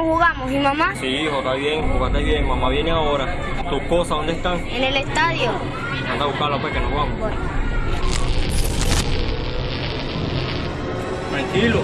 ¿Cómo jugamos? ¿Y mamá? Sí, hijo, está bien, jugaste bien. Mamá viene ahora. ¿Tus cosas dónde están? En el estadio. Anda a buscarlas, pues, que nos vamos. Voy. Tranquilo.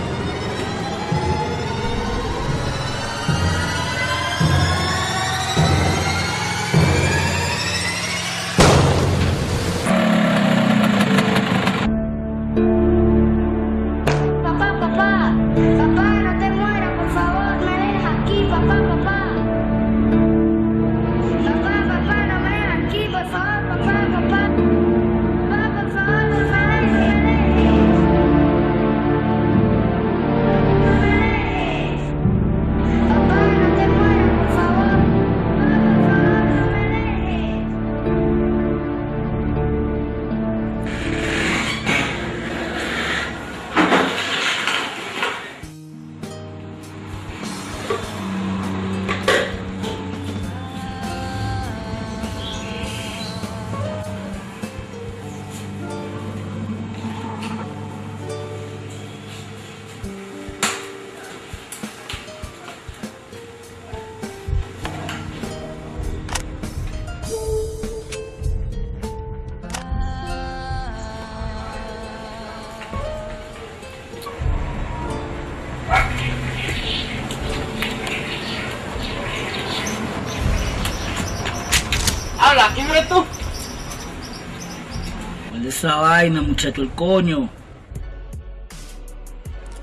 Esa vaina, muchacho, el coño?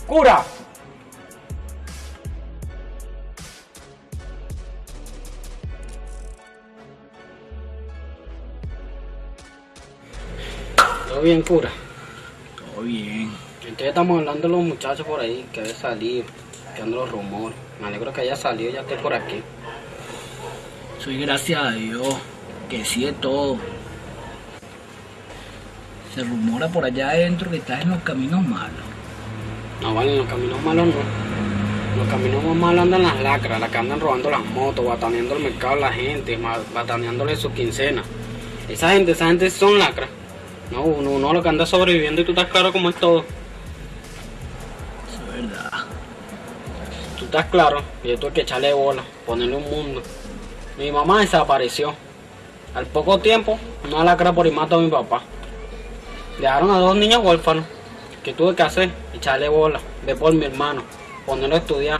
Cura. Todo bien, cura. Todo bien. Entonces estamos hablando de los muchachos por ahí que había salido, que andan los rumores. Me alegro que haya salido y ya esté por aquí. Soy gracias a Dios, que sí de todo. Se rumora por allá adentro que estás en los caminos malos. No, vale, en los caminos malos no. En los caminos más malos andan las lacras, las que andan robando las motos, bataneando el mercado a la gente, bataneándole su quincena. Esa gente, esa gente son lacras. No, uno, uno lo que anda sobreviviendo y tú estás claro como es todo. Eso es verdad. Tú estás claro, y yo tuve que echarle bola, ponerle un mundo. Mi mamá desapareció. Al poco tiempo, una lacra por y mató a mi papá. Dejaron a dos niños huérfanos. ¿Qué tuve que hacer? Echarle bola, ver por mi hermano, ponerlo a estudiar,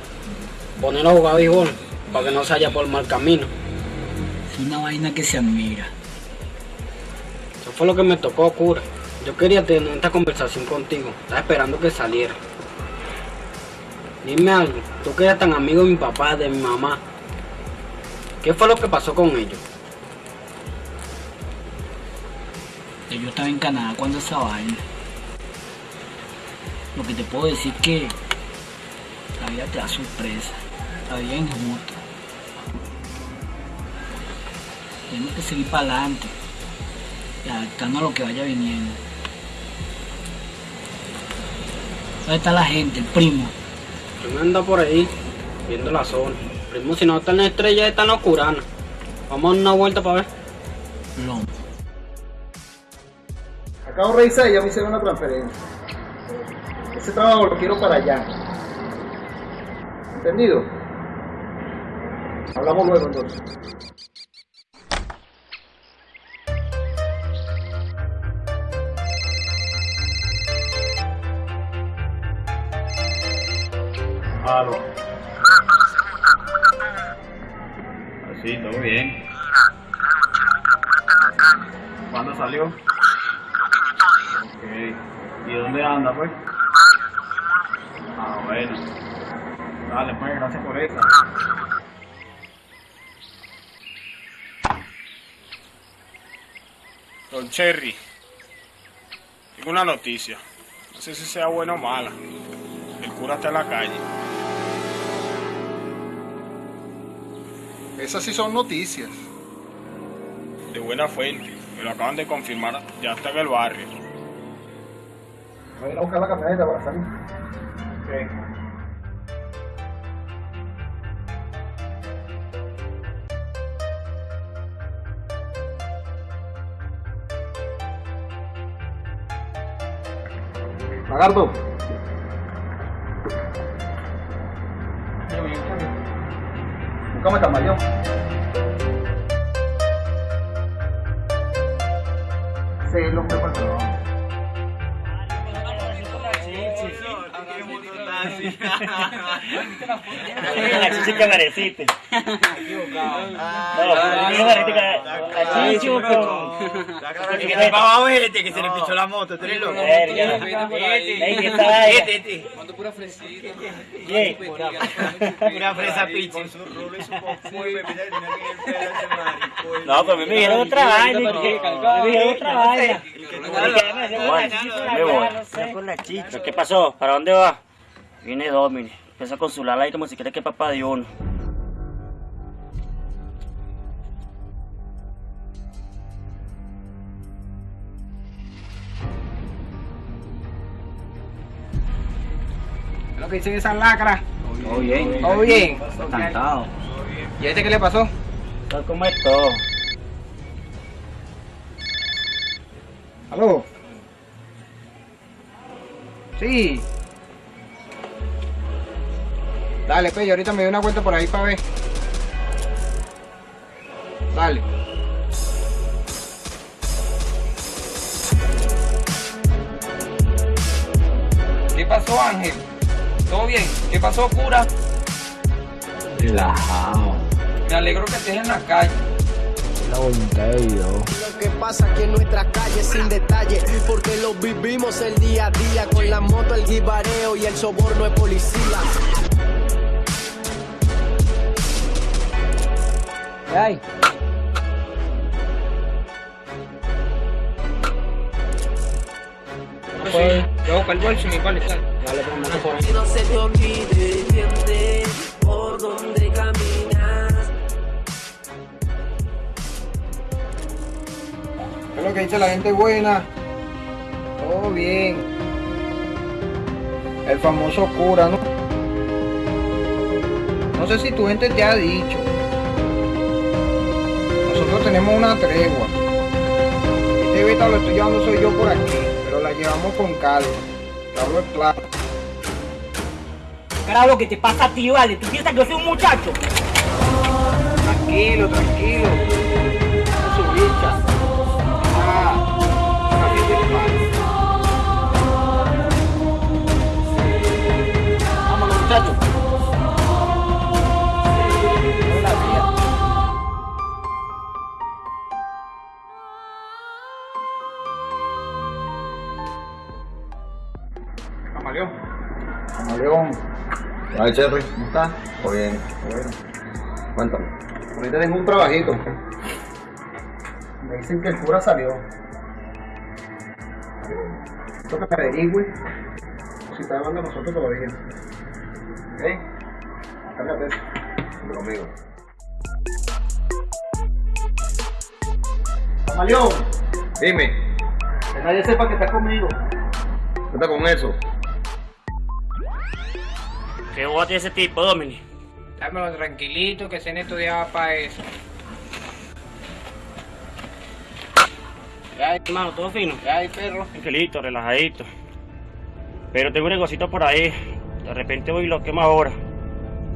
ponerlo a jugar béisbol, para que no se haya por mal camino. Es una vaina que se admira. Eso fue lo que me tocó, cura. Yo quería tener esta conversación contigo. Estaba esperando que saliera. Dime algo. Tú que eres tan amigo de mi papá, de mi mamá. ¿Qué fue lo que pasó con ellos? Yo estaba en Canadá cuando esa vaina. Lo que te puedo decir que la vida te da sorpresa. La vida es injusta. Tenemos que seguir para adelante y adaptarnos a lo que vaya viniendo. ¿Dónde está la gente, el primo? Primo anda por ahí, viendo la zona. Primo, si no está en la estrella, está en la oscurana. Vamos a dar una vuelta para ver. Lomo. Acabo de revisar y ya me hicieron una transferencia. Ese trabajo lo quiero para allá. ¿Entendido? Hablamos luego entonces. Aló. Sí, todo bien. ¿Cuándo salió? Ok. ¿Y dónde anda, pues? Ah, bueno. Dale, pues, gracias por eso. Don Cherry, tengo una noticia. No sé si sea buena o mala. El cura está en la calle. Esas sí son noticias. De buena fuente. Me lo acaban de confirmar. Ya está en el barrio. Voy a ir a buscar la camioneta para salir. Ok. Lagarto. come camaleón. Sí, el hombre por trabajo. La chichi que mereciste. No, no mereciste la chichi con... Vamos a ver este que se le pichó la moto, tú eres loco. Una fresa. No, pero me dijeron otra vaina. Me otra vaina. Me voy. ¿Pero ¿Qué pasó? ¿Para dónde va? Viene Domini. Empieza a consularla ahí como si quiere que papá de uno. ¿Qué es lo que dicen esas lacras? Todo bien. ¿Todo bien? Encantado. ¿Y a este qué le pasó? Tal como es todo. ¿Aló? Sí. Dale, pues, y ahorita me doy una vuelta por ahí para ver. Dale. ¿Qué pasó, Ángel? ¿Todo bien? ¿Qué pasó, cura? Relajado. Me alegro que estés en la calle. La voluntad de Dios. Lo que pasa aquí en nuestras calles sin detalle, porque lo vivimos el día a día con la moto, el guibareo y el soborno de policía. ¿Qué hay? Sí. Yo el bolso y pues, no se te olvide, por donde caminas. ¿Qué es lo que dice la gente buena? Todo bien. El famoso cura, ¿no? No sé si tu gente te ha dicho. Tenemos una tregua. Este beta lo estoy llevando soy yo por aquí, pero la llevamos con calma. Hablo es claro. Carajo, ¿qué te pasa a ti, vale? ¿Tú piensas que yo soy un muchacho? Tranquilo, tranquilo. No su bicha. Ah. Vámonos, muchachos. Camaleón. Ay, Cherry, ¿cómo estás? Todo bien. Bueno. Cuéntame. Ahorita tengo un trabajito. Me dicen que el cura salió. Esto que averigüe si está hablando a nosotros todavía. ¿Ok? Cárgate eso. Conmigo. Camaleón, Dime, que nadie sepa que está conmigo. ¿qué está con eso? ¿Qué tiene ese tipo, Domini? Dámelo tranquilito, que se estudiaba para eso. Ya, hermano, todo fino. ¿Qué hay, perro? Tranquilito, relajadito. Pero tengo un negocito por ahí. De repente voy y lo quemo ahora.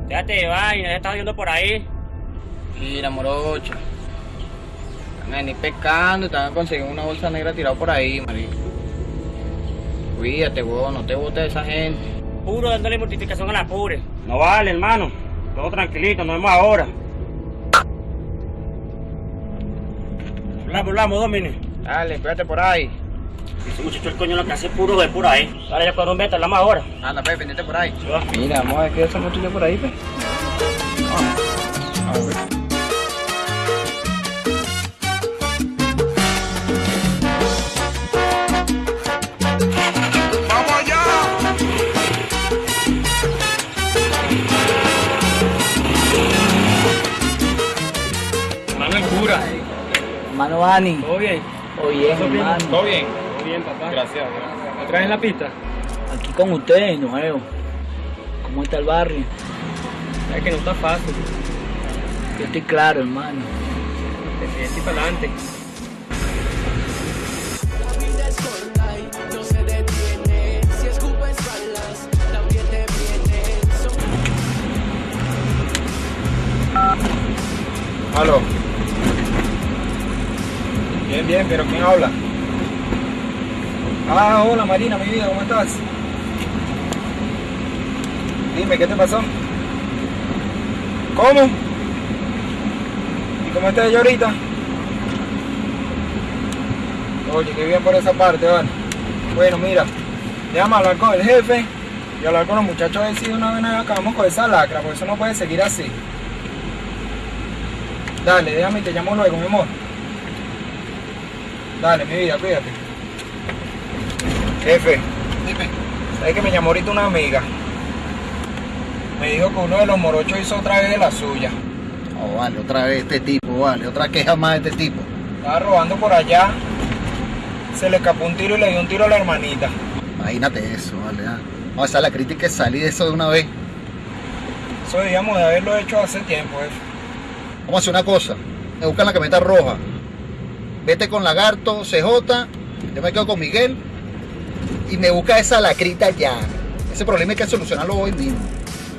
Déjate de vaina, ya estás viendo por ahí. Mira, morocho. A venir pescando a conseguir una bolsa negra tirada por ahí, marico. Cuídate, huevón, no te botes de esa gente. Puro dándole mortificación a la pobre. No vale, hermano. Todo tranquilito, nos vemos ahora. Hablamos, hablamos, Domini. Dale, cuídate por ahí. Ese muchacho el coño lo que hace es puro de por ahí. Dale, ya cuando vete, hablamos ahora. Anda, pues, pendiente por ahí. Mira, vamos a ver qué y yo por ahí, pues. Hermano el Hermano Ani. ¿Todo bien? Todo bien, hermano. ¿Todo bien? Todo bien, papá. Gracias. ¿Otra vez en la pista? Aquí con ustedes, nuevo. ¿Cómo está el barrio? Es que no está fácil. Yo estoy claro, hermano. De frente y para adelante. La vida es corta y no se detiene. Si escupes balas, también te viene. Son- Aló. Bien, bien, pero ¿quién habla? Ah, hola Marina, mi vida, ¿cómo estás? Dime, ¿qué te pasó? ¿Cómo? ¿Y cómo estás ella ahorita? Oye, qué bien por esa parte, vale. Bueno, mira, déjame hablar con el jefe y hablar con los muchachos a ver si una vez acabamos con esa lacra, porque eso no puede seguir así. Dale, déjame y te llamo luego, mi amor. Dale, mi vida, cuídate. Jefe, dime. ¿Sabes que me llamó ahorita una amiga? Me dijo que uno de los morochos hizo otra vez de la suya. Oh, vale, otra vez este tipo, vale, otra queja más de este tipo. Estaba robando por allá. Se le escapó un tiro y le dio un tiro a la hermanita. Imagínate eso, vale. ah. Vamos a hacer la crítica y salir de eso de una vez. Eso debíamos de haberlo hecho hace tiempo, jefe. Vamos a hacer una cosa. Me buscan la camioneta roja. Vete con Lagarto, CJ. Yo me quedo con Miguel. Y me busca esa lacrita ya. Ese problema hay que solucionarlo hoy mismo.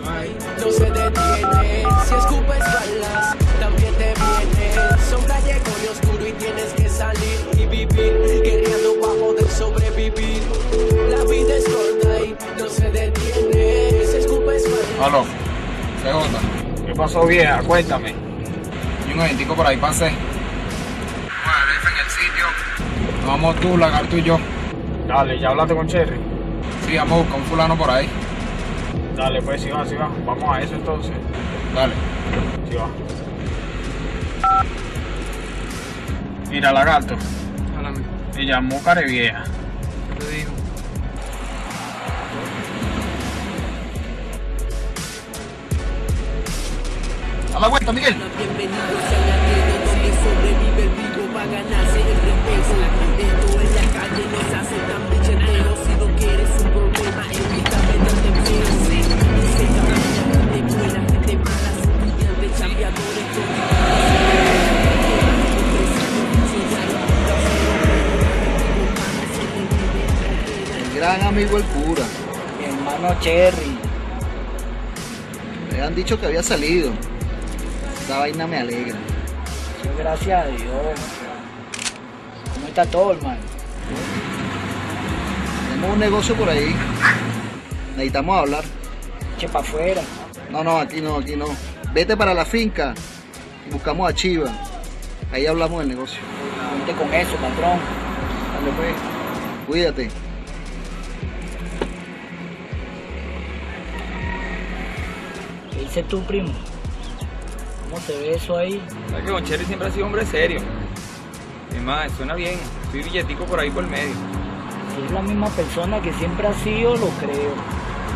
no se detiene. Si escupes balas, también te viene. Son callejón y oscuro y tienes que salir y vivir. Guerreando para poder sobrevivir. La vida es corta y no se detiene. Si escupes balas. Aló, CJ. ¿Qué pasó, vieja? Cuéntame. Y un eventico por ahí pasé. Nos vamos tú, Lagarto y yo. Dale, ¿ya hablaste con Cherry? Sí, vamos a buscar un fulano por ahí. Dale, pues si va, si va. Vamos a eso entonces. Dale. Si va. Mira, lagarto. Me llamó Carevieja. ¿Qué te digo? A la vuelta, Miguel. Bienvenidos a la donde sobrevive el vivo para ganarse el respeto. Gran amigo el cura. Mi hermano Cherry. Me han dicho que había salido. Esa vaina me alegra. Gracias a Dios. ¿Cómo está todo, hermano? Tenemos un negocio por ahí. Necesitamos hablar. Eche para afuera. No, no, aquí no, aquí no. Vete para la finca y buscamos a Chiva. Ahí hablamos del negocio. Ponte con eso, patrón. Dale pues. Cuídate. ¿Qué dices tú, primo? ¿Cómo se ve eso ahí? Sabes que Cherry siempre ha sido hombre serio. Es más, suena bien. Soy billetico por ahí por el medio. Si es la misma persona que siempre ha sido, lo creo.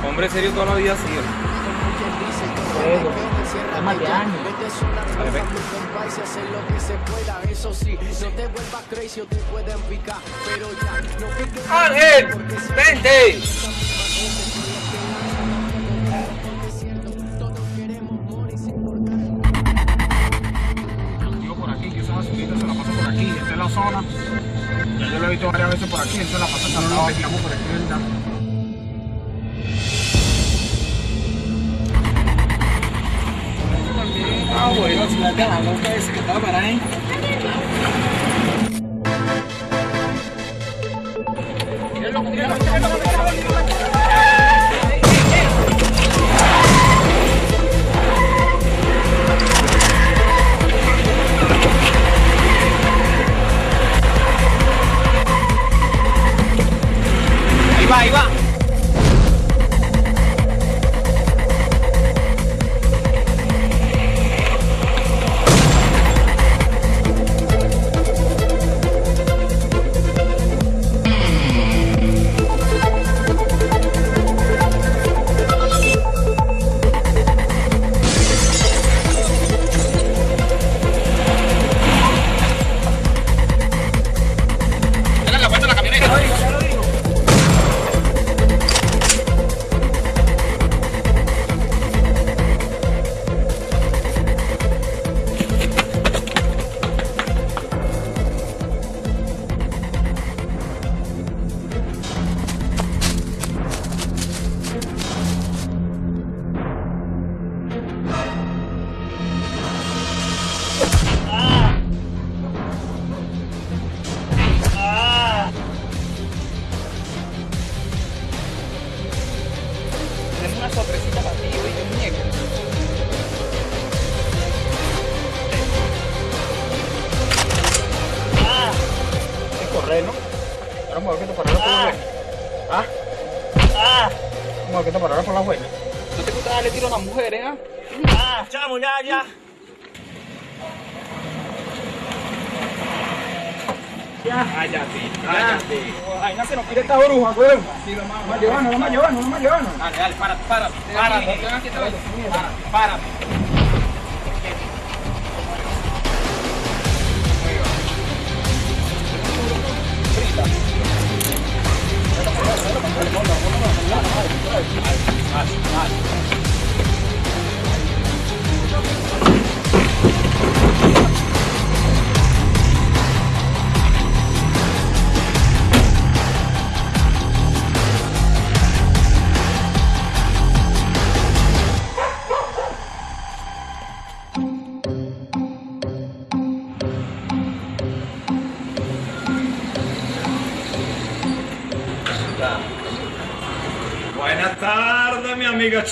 Hombre serio toda la vida ha sido. Luego, más de años. Vale, ve. Zona. Ya yo lo he visto varias veces por aquí. Esta la pasa hasta no por aquí, ¿verdad? Ah, bueno, si la loca ese que estaba para ahí. Ahí va, ahí va. Ahora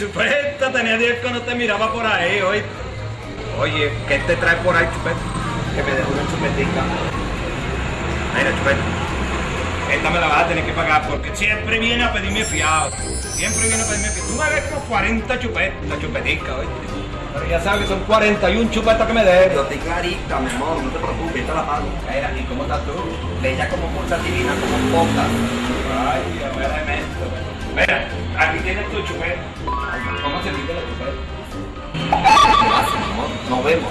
Chupeta. Tenía días que no te miraba por ahí hoy. Oye, ¿qué te trae por ahí, Chupeta? Que me dejó una chupetica. Mira, Chupeta. Esta me la vas a tener que pagar porque siempre viene a pedirme fiado. Siempre viene a pedirme fiado. Tú me ves como 40 chupetas, chupetica, oye. Pero ya sabes, son 41 chupetas que me debes. Yo estoy clarita, mi amor, no te preocupes, yo te la pago. Mira, ¿y cómo estás tú? Bella como mucha divina, como poca. Ay, Dios mío, elemento. Mira, aquí tienes tu chupeta. Nos vemos.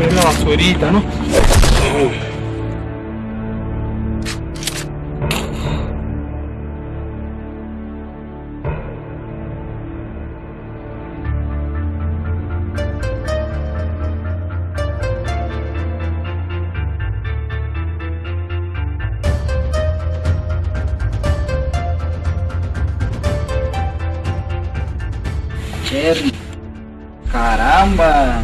Es la basurita, ¿no? Cherry. Caramba.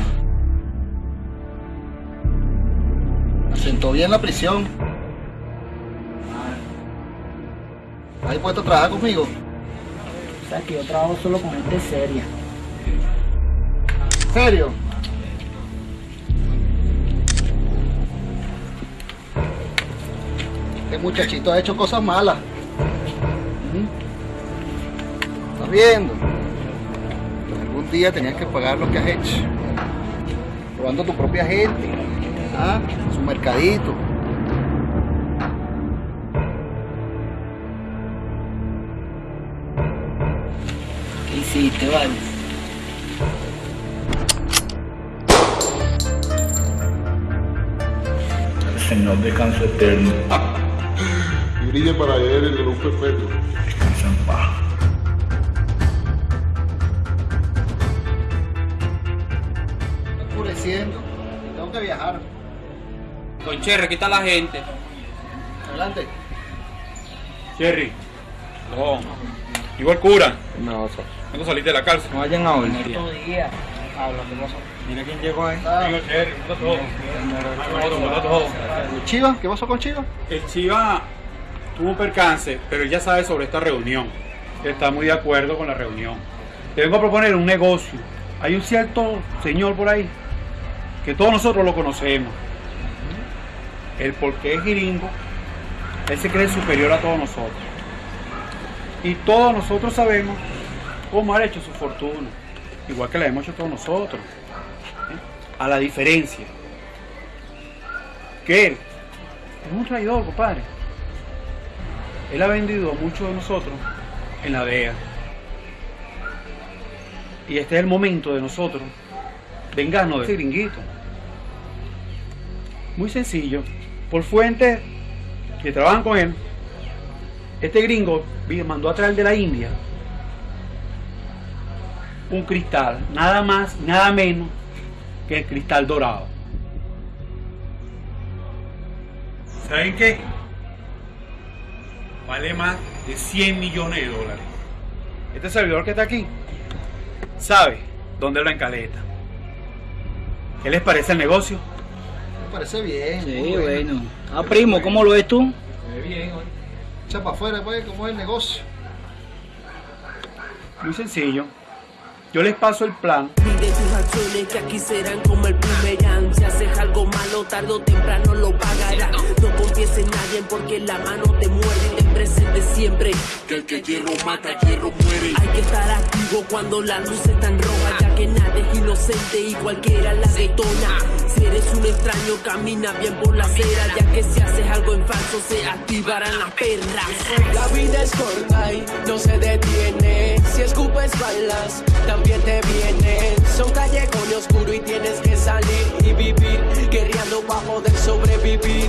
Me sentó bien la prisión. ¿Has puesto a trabajar conmigo? O sea que yo trabajo solo con gente seria. ¿En serio? Este muchachito ha hecho cosas malas. ¿Mm? ¿Estás viendo? Algún día tenías que pagar lo que has hecho. Robando a tu propia gente. ¿Ah? Su mercadito. ¿Qué hiciste, vale? Señor descanso eterno. y brille para él el luz perpetuo. Con Cherry, aquí está la gente. Adelante. Cherry. No. Igual cura. No, so. ¿Cuándo saliste de la cárcel? No vayan a. Habla, ¿qué pasó? Mira quién llegó ahí. Digo, Cherry, ¿cómo está todo? ¿Cómo está todo? ¿Y Chiva? ¿Qué pasó con Chiva? El Chiva tuvo un percance, pero él ya sabe sobre esta reunión. Está muy de acuerdo con la reunión. Te vengo a proponer un negocio. Hay un cierto señor por ahí que todos nosotros lo conocemos. El porque es gringo, él se cree superior a todos nosotros. Y todos nosotros sabemos cómo ha hecho su fortuna, igual que la hemos hecho todos nosotros. ¿eh? A la diferencia que él es un traidor, compadre. Él ha vendido a muchos de nosotros en la DEA. Y este es el momento de nosotros vengarnos de ese gringuito. Muy sencillo. Por fuentes que trabajan con él, este gringo mandó a traer de la India un cristal, nada más, nada menos que el cristal dorado. ¿Saben qué? Vale más de 100 millones de dólares. Este servidor que está aquí sabe dónde lo encaleta. ¿Qué les parece el negocio? Parece bien. Sí, muy bueno. Ah, primo, ¿cómo lo ves tú? Se ve bien, oye. Echa para afuera, pues, ¿cómo es el negocio? Muy sencillo. Yo les paso el plan. Mide tus acciones que aquí serán como el boomerang Si haces algo malo tarde o temprano lo pagarás No confíes en nadie porque la mano te muerde Ten presente siempre que el que hierro mata, hierro muere Hay que estar activo cuando la luz está en roja Ya que nada es inocente y cualquiera la detona eres un extraño camina bien por la acera Ya que si haces algo en falso se activarán las perras La vida es corta y no se detiene. Si escupes balas, también te vienen. Son callejones oscuros y tienes que salir y vivir, guerreando para poder sobrevivir.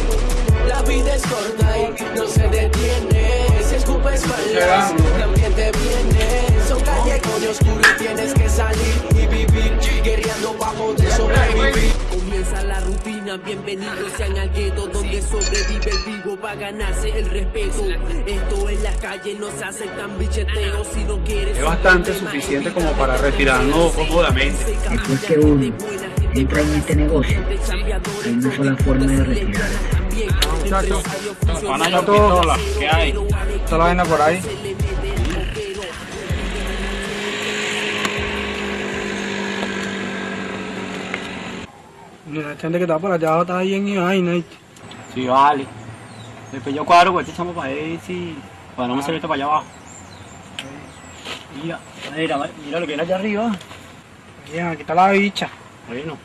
La vida es corta y no se detiene. Si escupes balas, también te vienen. Son callejones oscuros y tienes que salir y vivir, guerreando para poder sobrevivir. Comienza la rutina, bienvenidos sean al gueto Donde sobrevive el vivo para ganarse el respeto Esto en la calle no se aceptan bicheteos Si no quieres Es bastante suficiente como para retirarnos cómodamente. Después que uno entra en este negocio, hay una sola forma de retirarse. Muchachos, pistola, ¿qué hay? está la vaina por ahí. La gente que está por allá está ahí en vaina. Sí, vale. Después yo cuadro con este chamo para ver si... Para no me salir esto para allá abajo. Mira, mira, mira lo que era allá arriba. Bien, aquí está la bicha. Bueno.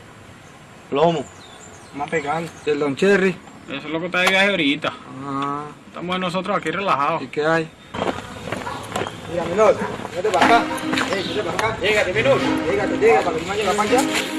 Plomo. Vamos a pegar. Del Don Cherry. Eso es lo que está de viaje ahorita. Ah, Estamos nosotros aquí relajados. ¿y qué hay? Mira, menor, vete para acá. Ey, vete para acá. Llégate, menor. Llégate, llega, para que no llegue para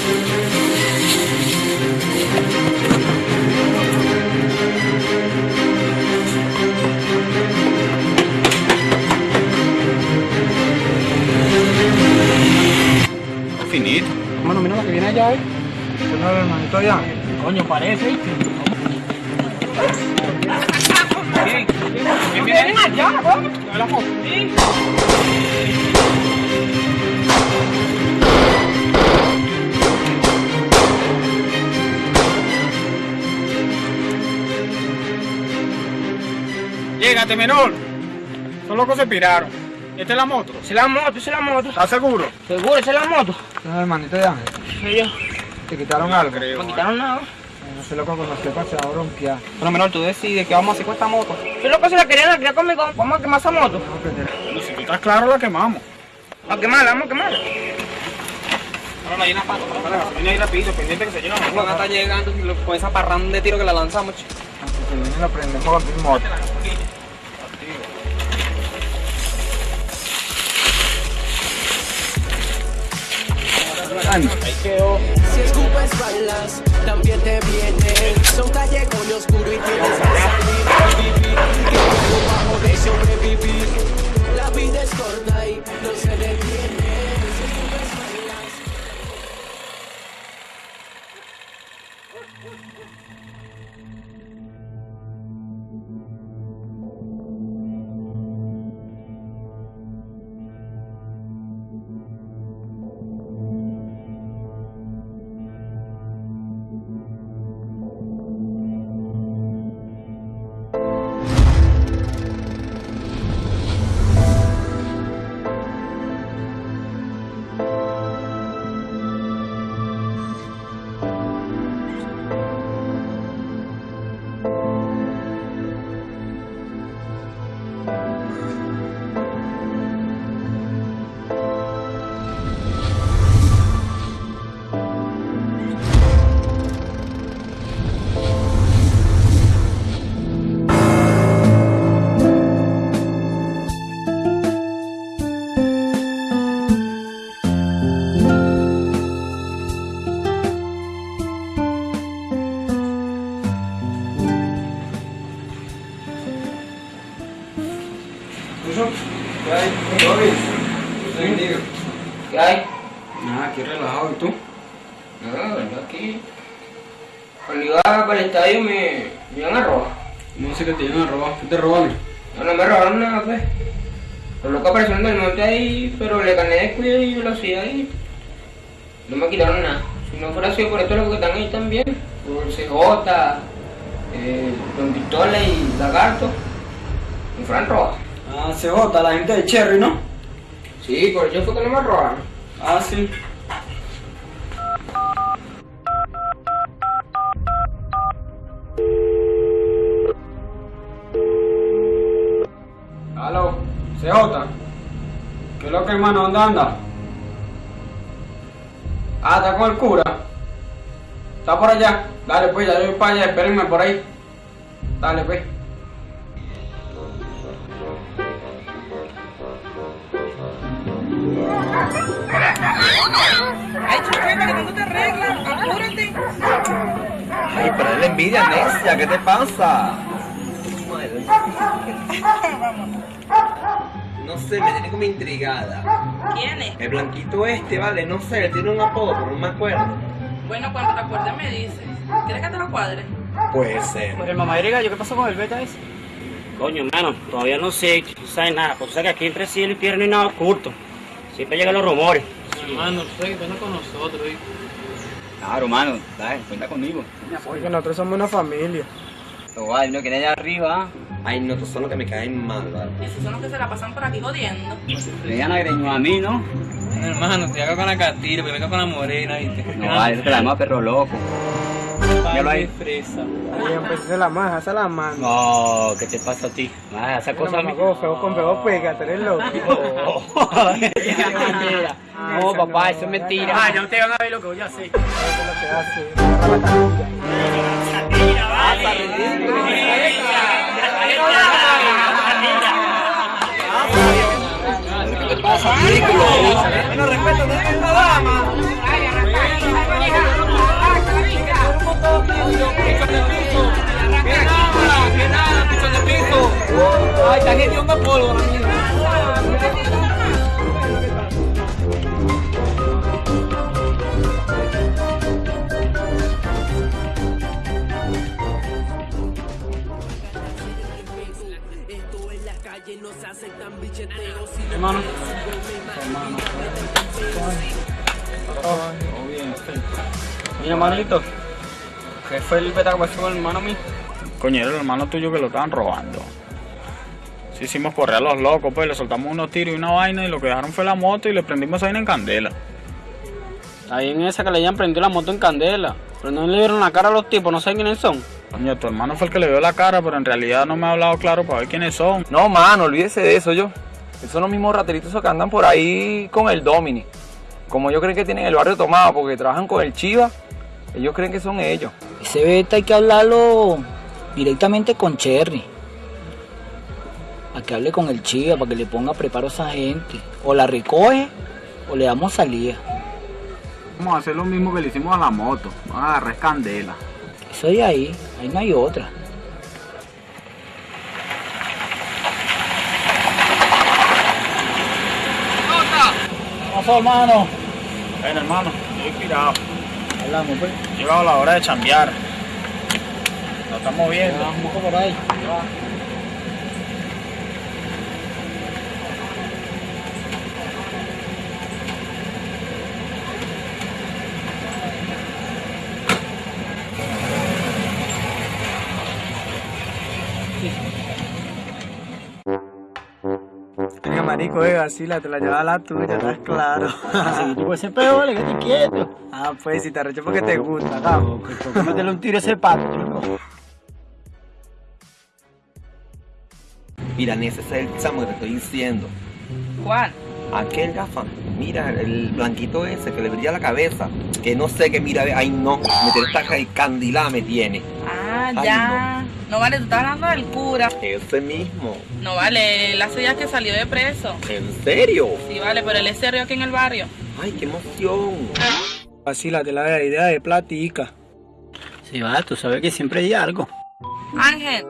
Mano, mira lo que viene allá, ¿eh? ¿Qué no, hermanito allá? Coño, parece. ¿viste? ¿Quién viene? Llégate, menor. Son locos se piraron. ¿Esta es la moto? Esa es la moto, esa es la moto. ¿Estás seguro? Seguro, esa es la moto. No, hermanito allá. Sí, yo. ¿Te quitaron algo? No me quitaron nada. No sé loco con los que se va a bronquear. Bueno, menor, tú decides qué vamos a hacer con esta moto. Yo loco se la querían la quería conmigo. Vamos a quemar esa moto. Bueno, si tú estás claro, la quemamos. A quemarla, vamos a quemarla. Ahora la llena pato. Viene ahí rapidito, pendiente que se llena. A estar llegando con esa parranda de tiro que la lanzamos, chico. Si viene la prendemos con tu moto. Si escupes balas, también te vienen. Son callejones oscuros y tienes que salir Cherry, ¿no? Sí, por ello fue que no me robaron. Ah, sí. Aló, CJ. ¿Qué es lo que hermano? ¿Dónde anda? Ah, está con el cura. Está por allá. Dale pues, ya yo voy para allá, espérenme por ahí. Dale pues. Pero es la envidia, necia, ¿qué te pasa? No sé, me tiene como intrigada. ¿Quién es? El blanquito este, vale, no sé, él tiene un apodo, pero no me acuerdo. Bueno, cuando te acuerdes me dices. ¿Quieres que te lo cuadre? Puede ser. El mamá de gallo, ¿qué pasó con el beta ese? Coño, hermano, todavía no sé, no sabes nada. Pues sabes que aquí entre cielo y tierra no hay nada oculto. Siempre llegan los rumores. Hermano, tú sabes que con nosotros, ¿eh? Claro, mano, dale, cuenta conmigo. Porque nosotros somos una familia. No vale, no que allá arriba. Ay, no, estos son los que me caen mal, vale. Esos son los que se la pasan por aquí jodiendo. Le dan agreño a mí, ¿no? Hermano, te hago con la me vengo con la morena, ¿viste? No vale, eso te la llama perro loco. Ya lo hay. fresa. Ay, pues es la maja, esa es la mano. No, ¿qué te pasa a ti? Ah, esa cosa a mí. Feo con feo, pégate, eres loco. No, papá, eso es mentira. Ah, ya ustedes van a ver lo que voy a hacer. ¿Qué te pasa, ridículo? Bueno, respeto, no es una dama. ¡Que nada! ¡Que nada! ¡Piso de piso! ¡Ay, está hediondo polvo la no Hermano. Mira, hermanito. ¿Qué fue el beta que con el hermano mío? Coño, era el hermano tuyo que lo estaban robando. Sí, hicimos correr a los locos, pues le soltamos unos tiros y una vaina y lo que dejaron fue la moto y le prendimos esa vaina en candela. Ahí en esa que le hayan prendido la moto en candela. Pero no le vieron la cara a los tipos, no sé quiénes son. Coño, tu hermano fue el que le vio la cara, pero en realidad no me ha hablado claro para ver quiénes son. No, mano, olvídese de eso yo. Esos son los mismos rateritos que andan por ahí con el Domini. Como ellos creen que tienen el barrio tomado porque trabajan con el Chiva, ellos creen que son ellos. Ese beta hay que hablarlo directamente con Cherry. A que hable con el Chiva para que le ponga preparo a esa gente. O la recoge o le damos salida. Vamos a hacer lo mismo que le hicimos a la moto. Vamos a agarrar candela. Eso de ahí, ahí no hay otra. ¿Qué pasó, hermano? Bueno, hermano, estoy inspirado. Hablamos, pues. Llegado la hora de chambear. Lo estamos viendo. Vamos por ahí. Marico, eh, vacila, te la lleva la tuya, estás claro. Así tipo ese peo, vale, que te quieto. Ah, pues, si te arrecho porque te gusta, cabrón. Métele un tiro a ese pato, chico. Mira, ese es el chamo que te estoy diciendo. ¿Cuál? Aquel gafa, mira, el blanquito ese que le brilla la cabeza. Que no sé qué mira, ay no, me tiene esta candilada me tiene. Ah, Ay, ya. No. vale, tú estás hablando del cura. Ese mismo. No vale, él hace días que salió de preso. ¿En serio? Sí, vale, pero él es serio aquí en el barrio. Ay, qué emoción. Vacila, te la da idea de platica. Sí, va, tú sabes que siempre hay algo. Ángel.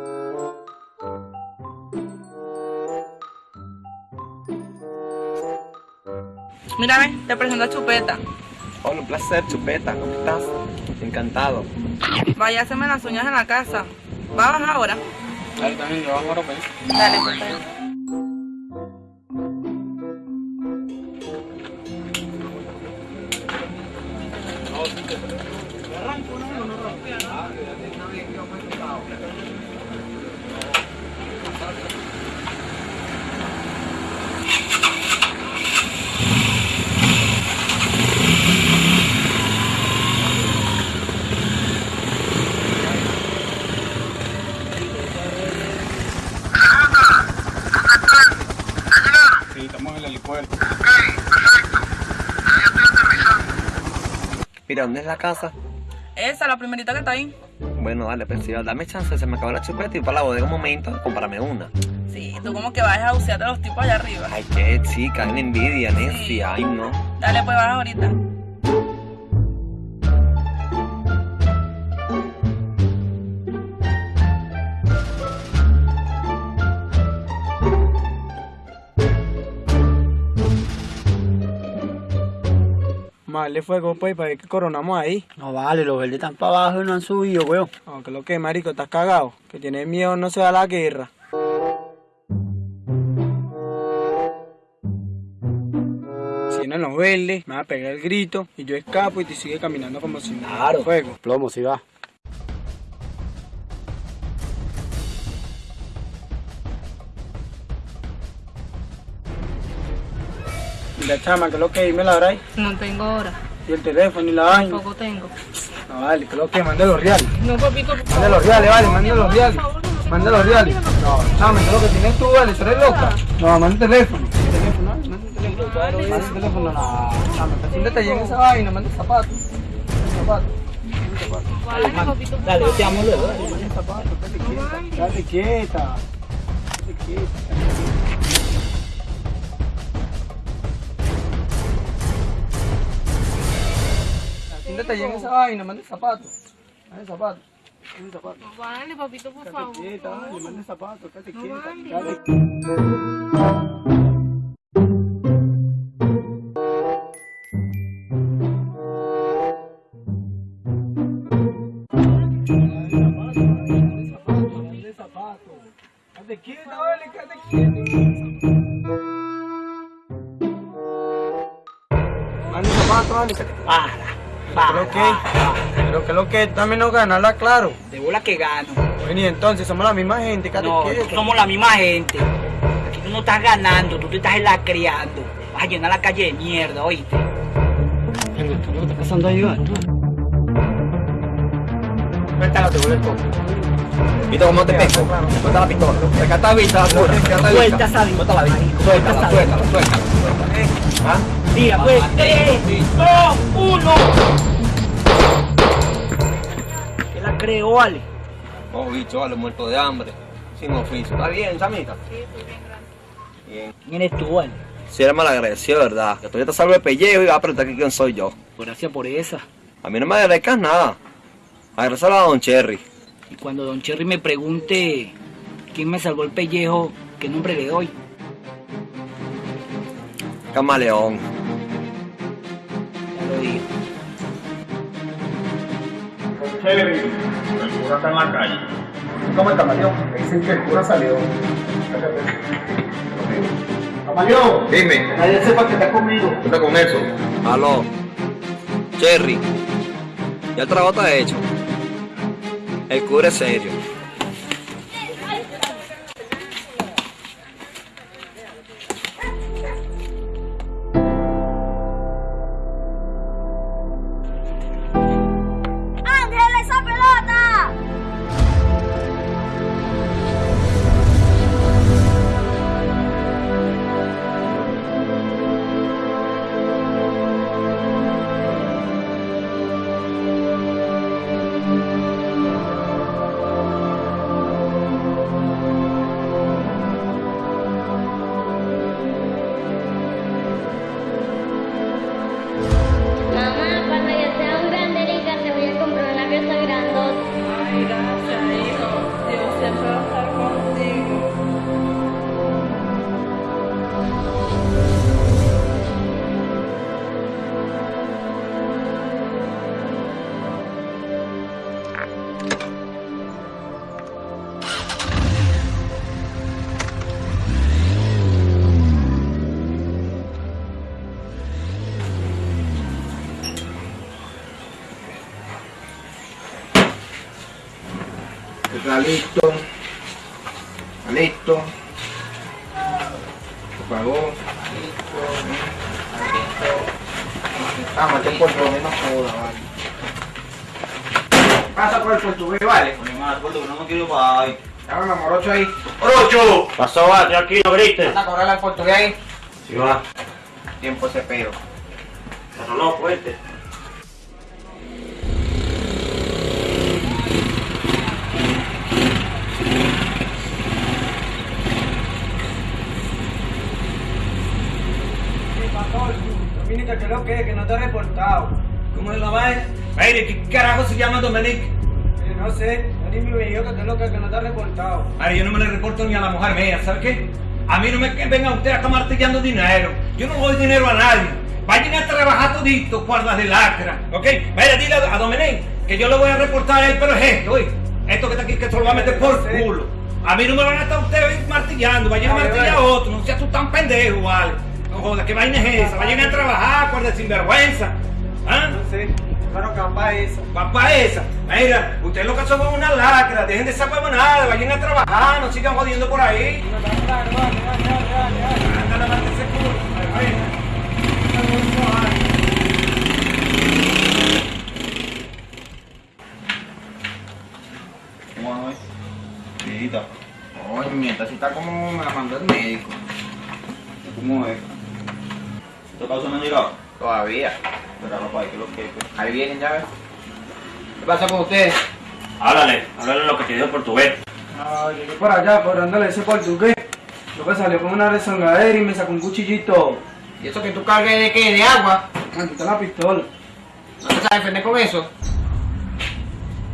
Mírame, te presento a Chupeta. Hola, un placer, Chupeta. ¿Cómo estás? Encantado. Vaya a hacerme las uñas en la casa. ¿Va a bajar ahora? Dale, también, yo bajo ahora, pues. Dale. ¿Dónde es la casa? Esa, la primerita que está ahí. Bueno, dale, pero si dame chance, se me acabó la chupeta y para la bodega un momento, cómprame una. Sí, tú como que vas a bucearte a los tipos allá arriba. Ay, qué chica, una envidia, necia, ay no. Dale, pues baja ahorita. Marle fuego, pues, para ver que coronamos ahí. No vale, los verdes están para abajo y no han subido, weón. Aunque lo que, marico, estás cagado. Que tienes miedo, no se da la guerra. Si vienen los verdes, me va a pegar el grito y yo escapo y te sigue caminando como si nada. Claro. Fuego. Plomo, si va. Mira, chama, que lo que, dime la. No tengo hora. Y el teléfono y la vaina. Tampoco tengo. No, vale, que lo que, mande los reales. No, papito, por Mande los reales, vale, mande los reales. Mande los reales. No, chama, que lo que tienes tú, vale, ¿tú eres loca? No, manda el teléfono. El teléfono, manda el teléfono. Manda el teléfono, no. Chama, que un detalle en esa vaina, manda el zapato. El zapato. El zapato. Dale, yo te amo luego. dale. Quieta. Date quieta. Un detalle en esa vaina, manda el zapato. Manda el zapato. Manda el zapato. Vale, papito, por Date quieta, vale, manda el zapato, date No quieta. vale. Date Date quieta, vale, que Pero que, lo que también nos ganarla, claro. De bola que gano. Bueno, y entonces somos la misma gente, No, somos la misma gente. Aquí tú no estás ganando, tú te estás lacreando. Vas a llenar la calle de mierda, oíste. ¿Qué está pasando ahí, va? Suéltalo, te vuelve. ¿Viste cómo te pego? Suelta la pistola. Recata la vista, Suelta esa vista, Suelta la vista. Suéltala, suelta suéltala, suéltala. ¿Ah? Mira, pues, 3, 2, 1. ¿Qué la creo, vale? Oh, bicho, vale, muerto de hambre. Sin oficio. ¿Está bien, chamita? Sí, estoy bien, gracias. Bien. ¿Quién eres tú, vale? Si eres malagradecido, ¿verdad? Que todavía te salvo el pellejo y vas a preguntar que quién soy yo. Gracias por esa. A mí no me agradezcas nada. Agradecelo a Don Cherry. Y cuando Don Cherry me pregunte quién me salvó el pellejo, ¿qué nombre le doy? Camaleón. Dije. Cherry, el cura está en la calle. ¿Cómo el camaleón? Me dicen que el cura salió. Camaleón. Dime. Que nadie sepa que está conmigo. ¿Qué está con eso? Aló. Cherry. Ya el trabajo está hecho. El cura es serio. Aquí, grites. ¿Vas a cobrarle al portugués ahí? Sí, va. Tiempo ese peo. Pero no, fuerte. Dominica, que lo que, que no te he reportado. ¿Cómo es la vaina? Mire, ¿qué carajo se llama Dominic? Eh, no sé, Dani me dijo que te lo que, que no te he reportado. Mire, yo no me le reporto ni a la mujer mía, ¿sabe qué? A mí no me que venga usted a estar martillando dinero. Yo no doy dinero a nadie. Vayan a trabajar todito, guardas de lacra, ¿ok? Mira, dile a, a que yo le voy a reportar a él, pero es esto, ¿oí? Esto que está aquí, que se lo va a meter por culo. A mí no me van a estar ustedes martillando, vayan a martillar a otro, no seas tú tan pendejo, ¿vale? No jodas, ¿qué vaina es esa? Vayan a trabajar, guarda sinvergüenza. ¿Ah? No sé, claro, capaz esa. Papá esa, mira, ustedes lo que son es una lacra, dejen de esa huevonada, vayan a trabajar, no sigan jodiendo por ahí. ¿Cómo. Coño, esta sí está como me la mandó el médico. ¿Cómo es? ¿Tu causa no ha llegado? Todavía. Pero papá, ¿qué es lo que es? Ahí vienen, ya ves. ¿Qué pasa con ustedes? Háblale, háblale lo que te dijo el portugués. Ah, llegué por allá, por ese portugués. Lo que salió con una rezongadera y me sacó un cuchillito. ¿Y eso que tú cargues de qué? ¿De agua? Ah, quita la pistola. ¿No te sabes defender con eso?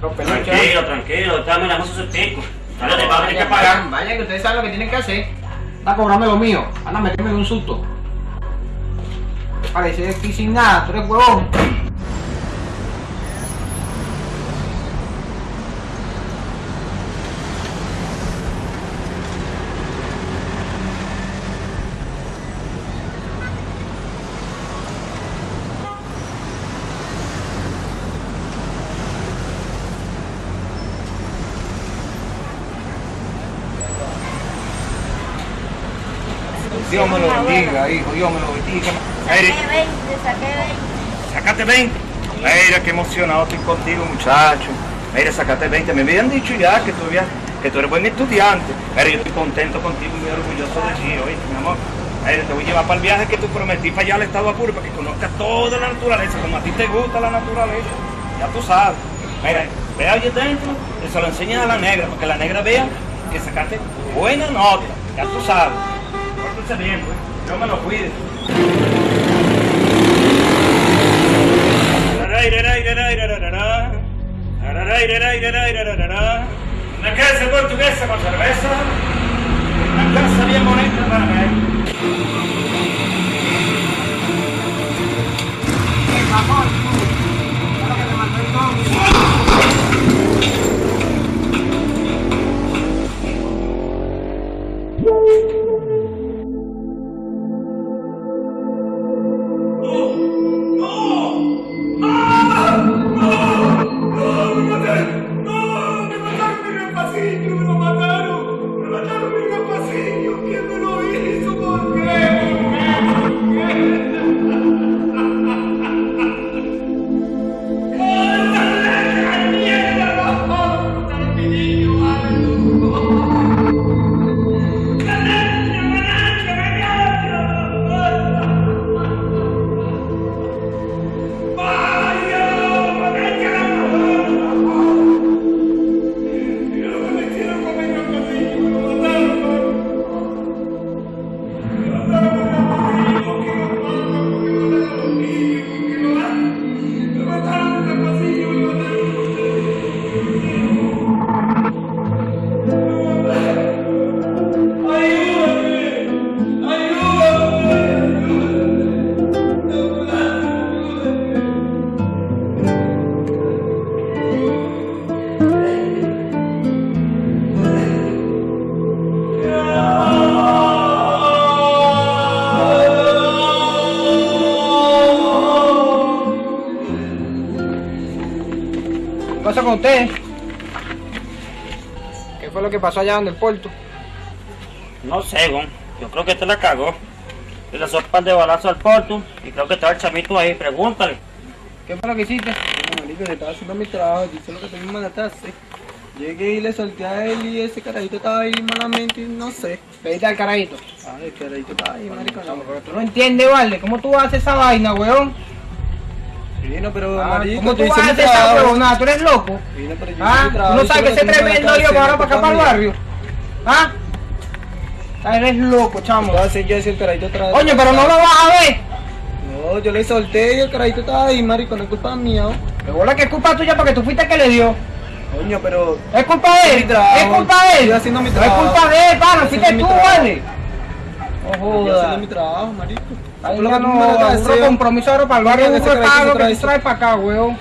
Peluches. Tranquilo, tranquilo, dame la cosa pico. Dale, te vas a tener que pagar. Vaya, que ustedes saben lo que tienen que hacer. Anda a cobrarme lo mío. Anda a meterme en un susto. Parece aquí sin nada, tú eres huevón. Dios me lo bendiga, hijo, Dios me lo bendiga. Saqué 20, saqué 20. sacate 20. Mira, qué emocionado estoy contigo, muchacho. Mira, sacate 20. Me habían dicho ya que tú, habías- que tú eres buen estudiante. Pero yo estoy contento contigo y muy orgulloso de ti, oíste, mi amor. Mira, te voy a llevar para el viaje que tú prometí para allá al estado Apure para que conozcas toda la naturaleza, como a ti te gusta la naturaleza. Ya tú sabes. Mira, ve allí dentro y se lo enseñas a la negra, para que la negra vea que sacaste buena nota. Ya tú sabes. Pórtense bien, pues. Yo me lo cuide. Una casa portuguesa con cerveza. Una casa bien bonita para ver. ¿Qué pasa que pasó allá donde el puerto? No sé, Gon. Yo creo que te la cagó. Y le hizo un par de balazos al porto. Y creo que estaba el chamito ahí. Pregúntale. ¿Qué fue lo que hiciste? No, marico, yo estaba haciendo mi trabajo, lo que tenía que mandatarse. Llegué y le solté a él y ese carajito estaba ahí malamente y no sé. Pediste al carajito. El carajito estaba ahí, marico. No, pero tú no entiendes, vale. ¿Cómo tú haces esa vaina, weón? Vino, pero Ah, marico, ¿Cómo tú yo vas a hacer esa huevonada? ¿Tú eres loco? Vino, pero yo hice ¿Ah? ¿Tú no sabes que ese tremendo lío va ahora ¿qué para acá para el barrio? ¿Ah? Eres loco, chamo. Coño, pero no lo vas a ver. No, yo le solté y el carajito estaba ahí, marico, no es culpa mía. Me bola que es culpa tuya porque tú fuiste el que le dio. Coño, pero... Es culpa de él. Es culpa de él. estoy haciendo mi No es culpa de él. Estoy Fuiste tú, vale. No Estoy jodas. haciendo mi trabajo, marico. Ahí ya no a hacer. compromiso ahora para el barrio. Aburro ese pago que trae tú traes para acá, weón.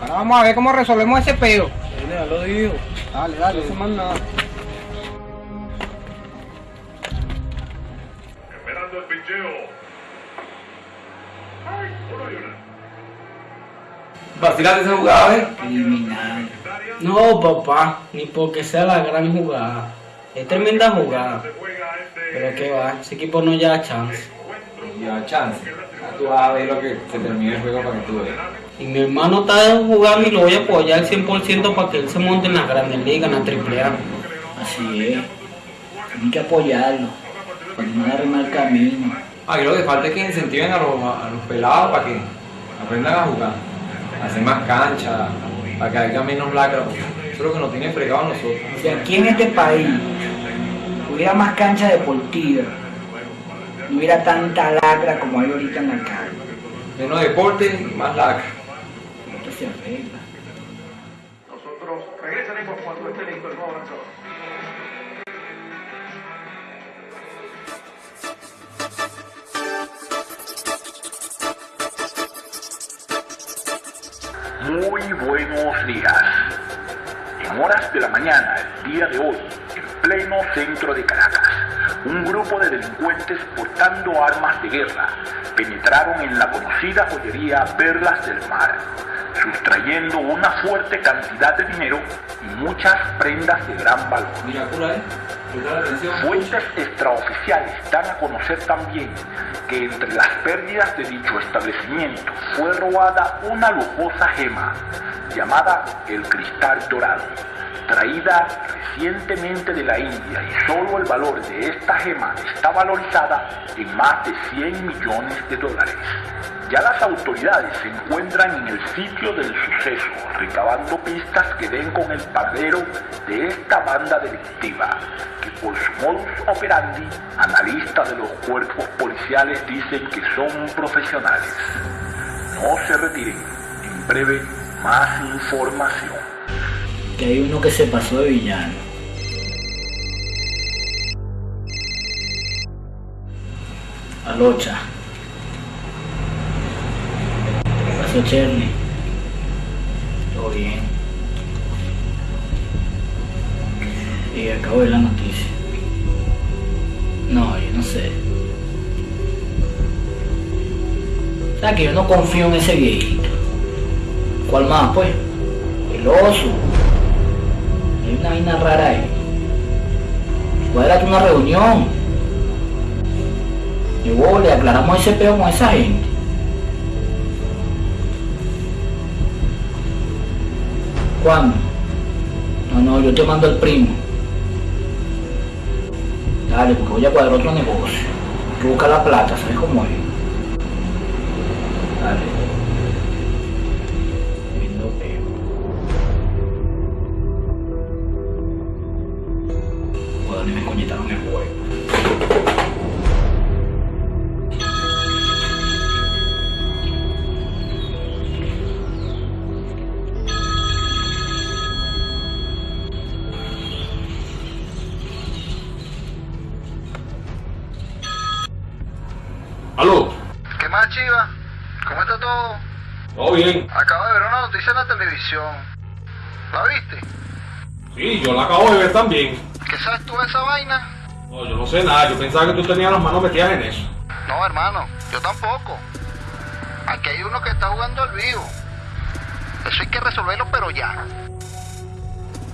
Ahora vamos a ver cómo resolvemos ese peo. Ya lo digo. Dale, dale. No hace más nada. Esperando el picheo. Ay, uno y una. Vacilate esa jugada, ¿eh? Eliminado. No, papá, ni porque sea la gran jugada. Es tremenda jugada. Pero que va, ese equipo no lleva chance. Ya, chance. Ya Tú vas a ver lo que se termine el juego para que tú veas. Y mi hermano está jugando y lo voy a apoyar al 100% para que él se monte en la Grandes Ligas, en la AAA. Así es. Hay que apoyarlo. Para que no le arrema el camino. Aquí lo que falta es que incentiven a los, a los pelados para que aprendan a jugar, a hacer más cancha, para que haya menos lacra. Eso es lo que nos tiene fregado a nosotros. Si aquí en este país hubiera más cancha deportiva, no hubiera tanta lacra como hay ahorita en la calle. Menos deporte y más lacra. Esto se arregla. Nosotros regresaremos cuando esté listo el nuevo lanzador. Muy buenos días. En horas de la mañana, el día de hoy, pleno centro de Caracas, un grupo de delincuentes portando armas de guerra penetraron en la conocida joyería Perlas del Mar, sustrayendo una fuerte cantidad de dinero y muchas prendas de gran valor. Mira, ¿eh? Fuentes extraoficiales dan a conocer también que entre las pérdidas de dicho establecimiento fue robada una lujosa gema llamada el cristal dorado, traída recientemente de la India y solo el valor de esta gema está valorizada en más de 100 millones de dólares. Ya las autoridades se encuentran en el sitio del suceso, recabando pistas que den con el paradero de esta banda delictiva, que por su modus operandi, analistas de los cuerpos policiales dicen que son profesionales. No se retiren, en breve más información. Que hay uno que se pasó de villano. Alocha. ¿Qué pasó, Cherny? Todo bien. Y acabo de la noticia. No, yo no sé. ¿Sabes que yo no confío en ese viejito? ¿Cuál más, pues? El oso. Hay una vaina rara ahí. Cuadrate una reunión. Y vos le aclaramos ese peo con esa gente. No, no, yo te mando al primo. Dale, porque voy a cuadrar otro negocio. Hay buscar la plata, ¿sabes cómo es? Yo la acabo de ver también. ¿Qué sabes tú de esa vaina? No, yo no sé nada, yo pensaba que tú tenías las manos metidas en eso. No, hermano, yo tampoco. Aquí hay uno que está jugando al vivo. Eso hay que resolverlo, pero ya.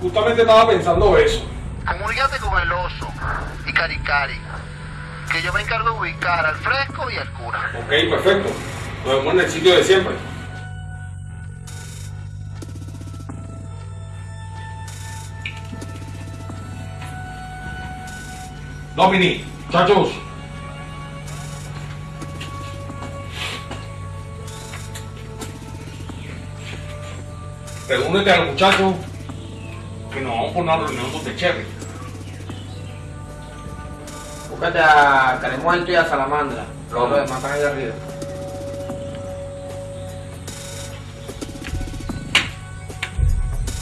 Justamente estaba pensando eso. Comunícate con el oso y Caricari, que yo me encargo de ubicar al fresco y al cura. Ok, perfecto. Nos vemos en el sitio de siempre. Domini, muchachos. Reúnete a los muchachos que nos vamos por una reunión donde Cherry. Búscate a Caremuerto y a Salamandra. Los demás están ahí arriba.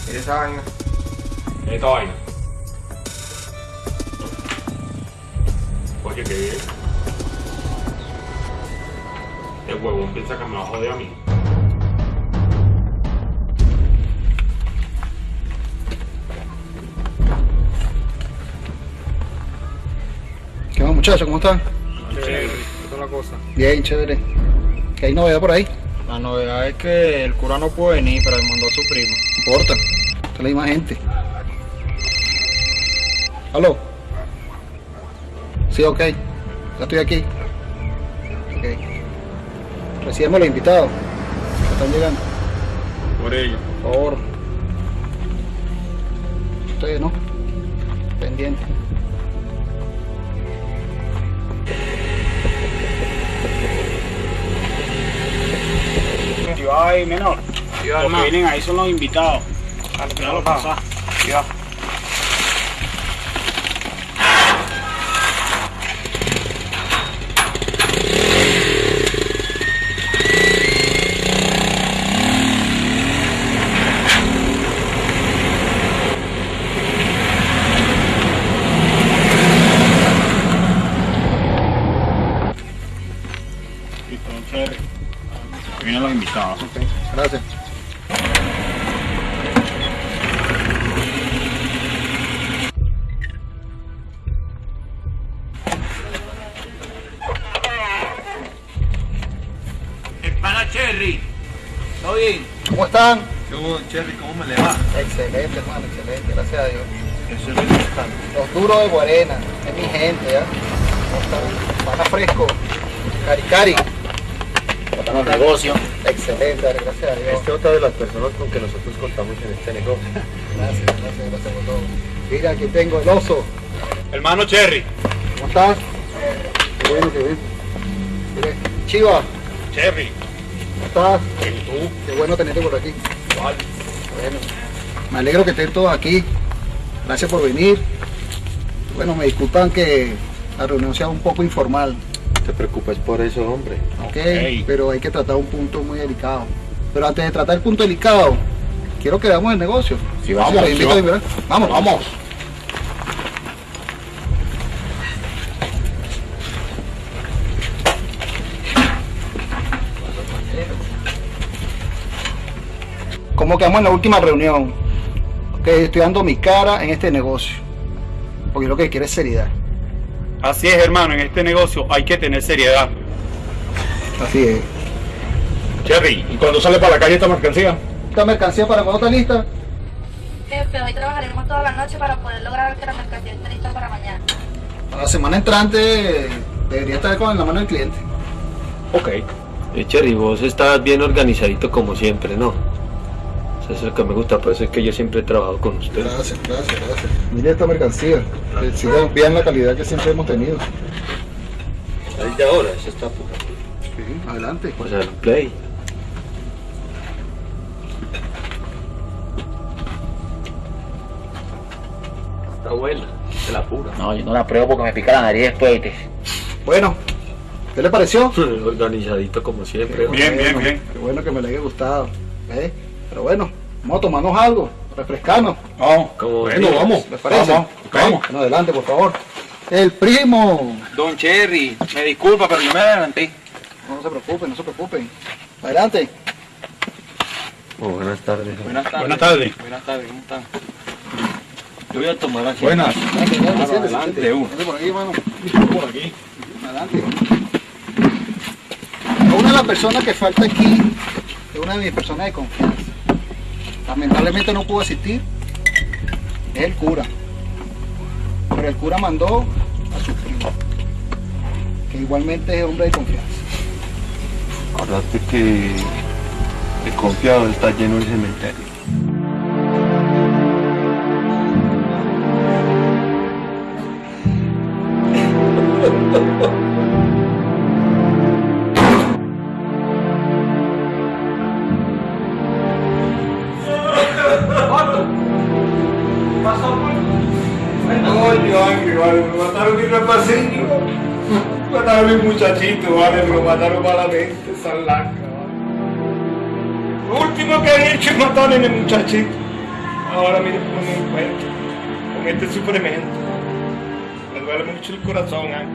Mira esa vaina. Esta vaina. Oye, que el huevón piensa que me va a joder a mí. ¿Qué más muchachos? ¿Cómo están? Chévere, es la cosa. Bien, chévere. ¿Qué hay novedad por ahí? La novedad es que el cura no puede venir, pero le mandó a su primo. No importa. Esta es la misma gente. ¿Aló? Sí, ok. Ya estoy aquí. Ok. Recibimos los invitados. que Están llegando. Por ello. Por favor. Ustedes, ¿no? Pendiente. Ay, menor. Los que hermano. vienen ahí son los invitados. Déjalo pasar. Listo, están? ¿Qué hubo, Cherry? ¿Cómo me le va? Excelente, hermano, excelente, gracias a Dios. Eso es lo importante. Los duros de Guarena, es mi gente, ¿ya? Pana fresco, cari cari. Los negocios. Excelente, dale, gracias a Dios. Esta es otra de las personas con que nosotros contamos en este negocio. Gracias, gracias, gracias por todo. Mira, aquí tengo el oso. Hermano Cherry. ¿Cómo estás? Qué bueno. Mire, Chiva, Cherry. ¿cómo estás? Qué bueno tenerte por aquí. Bueno, me alegro que estén todos aquí. Gracias por venir. Bueno, me disculpan que la reunión sea un poco informal, No te preocupes por eso, hombre. ¿ok? Pero hay que tratar un punto muy delicado. Pero antes de tratar el punto delicado, quiero que veamos el negocio. Sí, vamos, sí, a mirar. Vamos, Vamos. Quedamos en la última reunión? Que estoy dando mi cara en este negocio. Porque lo que quiero es seriedad. Así es, hermano. En este negocio hay que tener seriedad. Así es. Cherry, ¿y cuando sale para la calle esta mercancía? ¿Esta mercancía para cuándo está lista? Jefe, hoy trabajaremos toda la noche para poder lograr que la mercancía esté lista para mañana. La semana entrante debería estar con la mano del cliente. Ok. Eh, Cherry, vos estás bien organizadito como siempre, ¿no? Eso es lo que me gusta, por eso es que yo siempre he trabajado con usted. Gracias, gracias, gracias. Mire esta mercancía. Que siga bien la calidad que siempre hemos tenido. Ahí de ahora, eso está pura. Sí, adelante. O sea, el play. Está buena, se la pura. No, yo no la pruebo porque me pica la nariz después. ¿viste? Bueno, ¿qué le pareció? Organizadito como siempre. Bien, bien, bien. Qué bueno que me le haya gustado. ¿eh? Pero bueno, vamos a tomarnos algo, refrescarnos. Vamos. Como Bueno, vamos. ¿Les parece? Vamos. Vamos. Bueno, adelante, por favor. El primo. Don Cherry, me disculpa, pero yo me adelanté. No se preocupen, no se preocupen. Adelante. Oh, buenas tardes. Buenas tardes. Buenas tardes. Buenas tardes, ¿cómo están? Yo voy a tomar así. Buenas. Adelante, adelante, por aquí, hermano. Por aquí. Adelante. Una de las personas que falta aquí es una de mis personas de confianza. Lamentablemente no pudo asistir, es el cura. Pero el cura mandó a su primo, que igualmente es hombre de confianza. Acordate que el confiado está lleno el cementerio. Muchachito, vale, me lo mataron malamente, esa laca, vale. Lo último que han hecho es matar a mi muchachito. Ahora mire cómo me encuentro, con este sufrimiento. Me duele mucho el corazón, Ángel.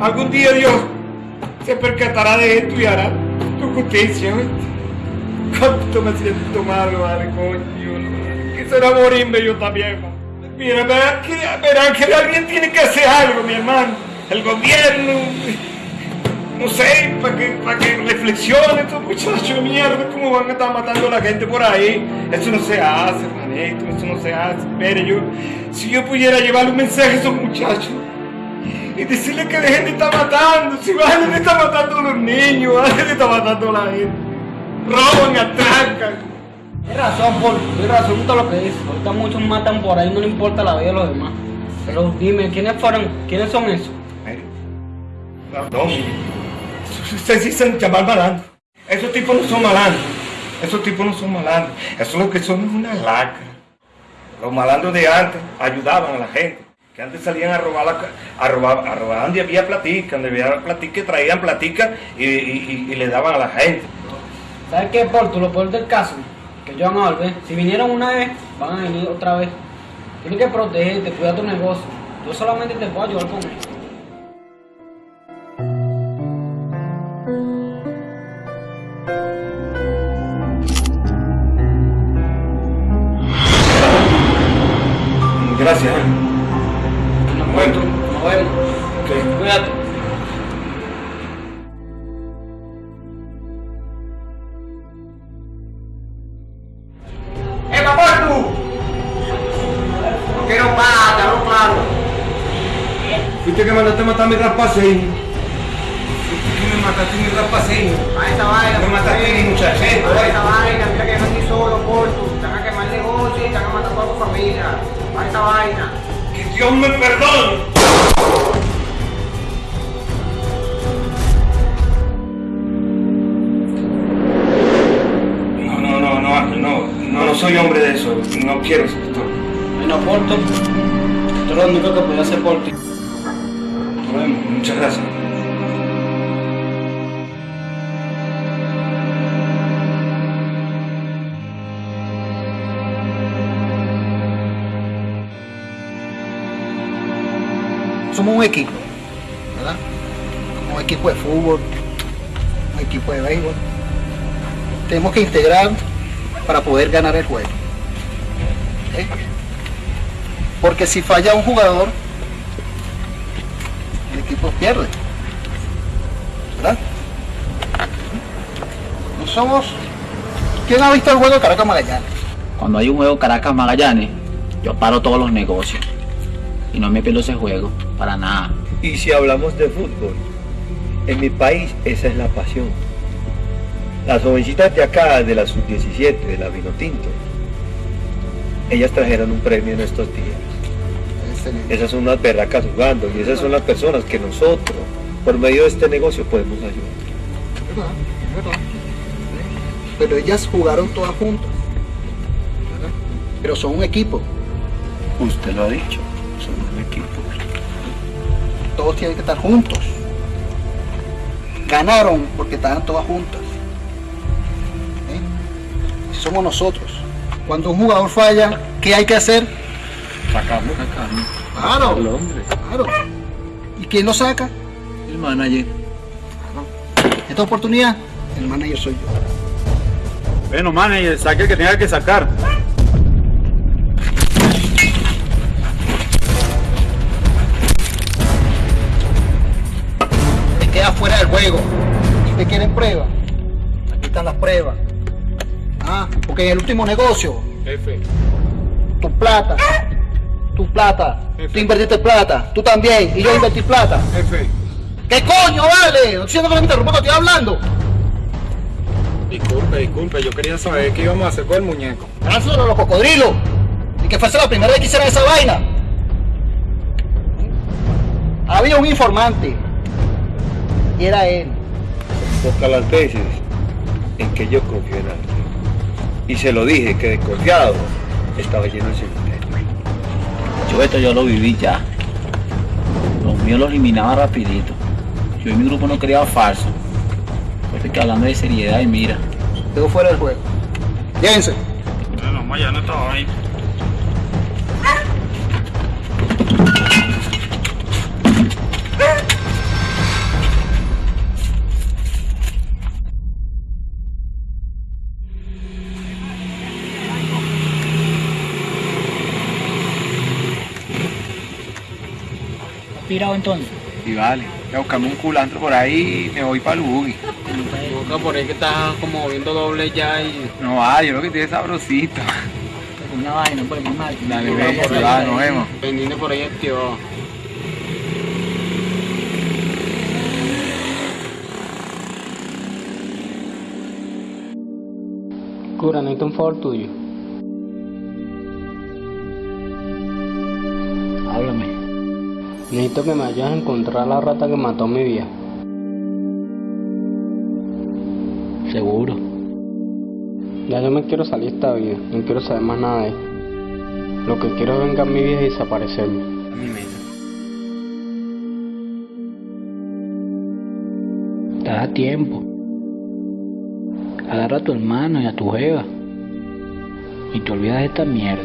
Algún día Dios se percatará de esto y hará tu justicia, ¿oíste? Cuánto me siento mal, vale, coño. Quisiera morirme yo también. Mira, verán que, que alguien tiene que hacer algo, mi hermano. El gobierno, no sé, para que, para que reflexione estos muchachos de mierda, cómo van a estar matando a la gente por ahí. Eso no se hace, hermanito, eso no se hace. Mire, yo, si yo pudiera llevarle un mensaje a esos muchachos y decirles que dejen de estar matando, si van de estar matando a los niños, de estar matando a la gente. Roban, atracan. Tienes razón, Paul, tienes razón todo lo que dices. Ahorita muchos matan por ahí, no le importa la vida de los demás. Pero dime, ¿quiénes fueron? ¿Quiénes son esos? Perdón, ustedes dicen llamar malandro. Esos tipos no son malandros. Esos tipos no son malandros. Eso lo que son es una lacra. Los malandros de antes ayudaban a la gente. Que antes salían a robar, la, a robar, a robar donde había platica, donde había platica, traían platica y, y- y- y le daban a la gente. ¿Sabes qué, Paul? Tú lo peor del caso, van a. Si vinieron una vez, van a venir otra vez. Tienes que protegerte, cuidar tu negocio. Yo solamente te puedo ayudar con esto. Fuiste que mandaste a matar a mi rapaceño. Fuiste que me mataste a mi rapaceño. A esa vaina. Me mataste a mi muchachito. A esa vaina, mira que yo estoy solo, corto. Te van a quemar negocio y te van a matar a tu familia. A esa vaina. Que Dios me perdone. No, no, no, no, Ángel, no, no, no soy hombre de eso. No quiero eso. Bueno, Paul, tú- esto es lo único que puedo hacer por ti. Nos. Muchas gracias. Somos un equipo, ¿verdad? Como un equipo de fútbol, un equipo de béisbol. Tenemos que integrar para poder ganar el juego. Porque si falla un jugador, el equipo pierde. ¿Verdad? No somos... ¿Quién ha visto el juego de Caracas Magallanes? Cuando hay un juego Caracas Magallanes, yo paro todos los negocios. Y no me pierdo ese juego, para nada. Y si hablamos de fútbol, en mi país esa es la pasión. Las jovencitas de acá, de la sub-17, de la Vinotinto, ellas trajeron un premio en estos días. Esas son unas berracas jugando y esas son las personas que nosotros, por medio de este negocio, podemos ayudar. Es verdad, es verdad. Pero ellas jugaron todas juntas. ¿verdad? Pero son un equipo. Usted lo ha dicho, son un equipo. Todos tienen que estar juntos. Ganaron porque estaban todas juntas. ¿Eh? Somos nosotros. Cuando un jugador falla, ¿qué hay que hacer? Sacarlo. Claro. El hombre. Claro. ¿Y quién lo saca? El manager. Esta oportunidad, el manager soy yo. Bueno, manager, saque el que tenga que sacar. Te queda fuera del juego. ¿Usted quieren pruebas? Aquí están las pruebas. Ah, porque en el último negocio Jefe. Tu plata. Tu plata. Tú invertiste plata. Tú también. Y yo invertí plata. ¿Qué coño, vale? No siento que me interrumpa estoy hablando. Disculpe, disculpe, yo quería saber qué íbamos a hacer con el muñeco. Lánzalo a los cocodrilos. Y que fuese la primera vez que hicieran esa vaina. Había un informante. Y era él. Pocas las veces en que yo confío en alguien. Y se lo dije que desconfiado estaba lleno el Yo esto yo lo viví ya. Los míos lo eliminaba rapidito. Yo y mi grupo no creaba falso. Que hablando de seriedad y mira. Quedó fuera del juego. Llévense. Bueno, mañana estaba ahí. Entonces? Y vale, voy a buscarme un culantro por ahí y me voy para el buggy. Busca por ahí que estás como viendo doble ya y. No va, yo lo que tiene es sabrosito. Una vaina por el mal. Dale, ve, se va, nos vemos. Pendiente por ahí activado. Cura, necesito un favor tuyo. Necesito que me ayudes a encontrar a la rata que mató a mi vieja. Seguro. Ya yo me quiero salir de esta vida, no quiero saber más nada de ella. Lo que quiero es vengar a mi vieja y desaparecerme. Te da tiempo. Agarra a tu hermano y a tu jeva. Y te olvidas de esta mierda.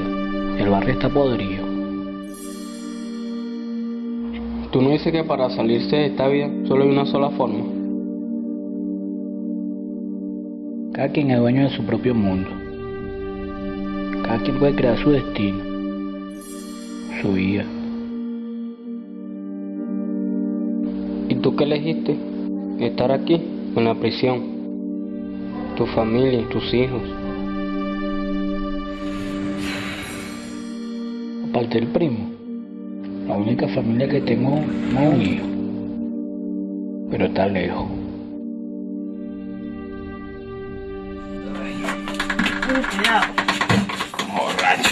El barrio está podrido. Tú no dices que para salirse de esta vida solo hay una sola forma. Cada quien es dueño de su propio mundo. Cada quien puede crear su destino, su vida. ¿Y tú qué elegiste? Estar aquí, en la prisión. Tu familia, tus hijos. Aparte del primo, la única familia que tengo no es un hijo, pero está lejos. Cuidado. Borracho.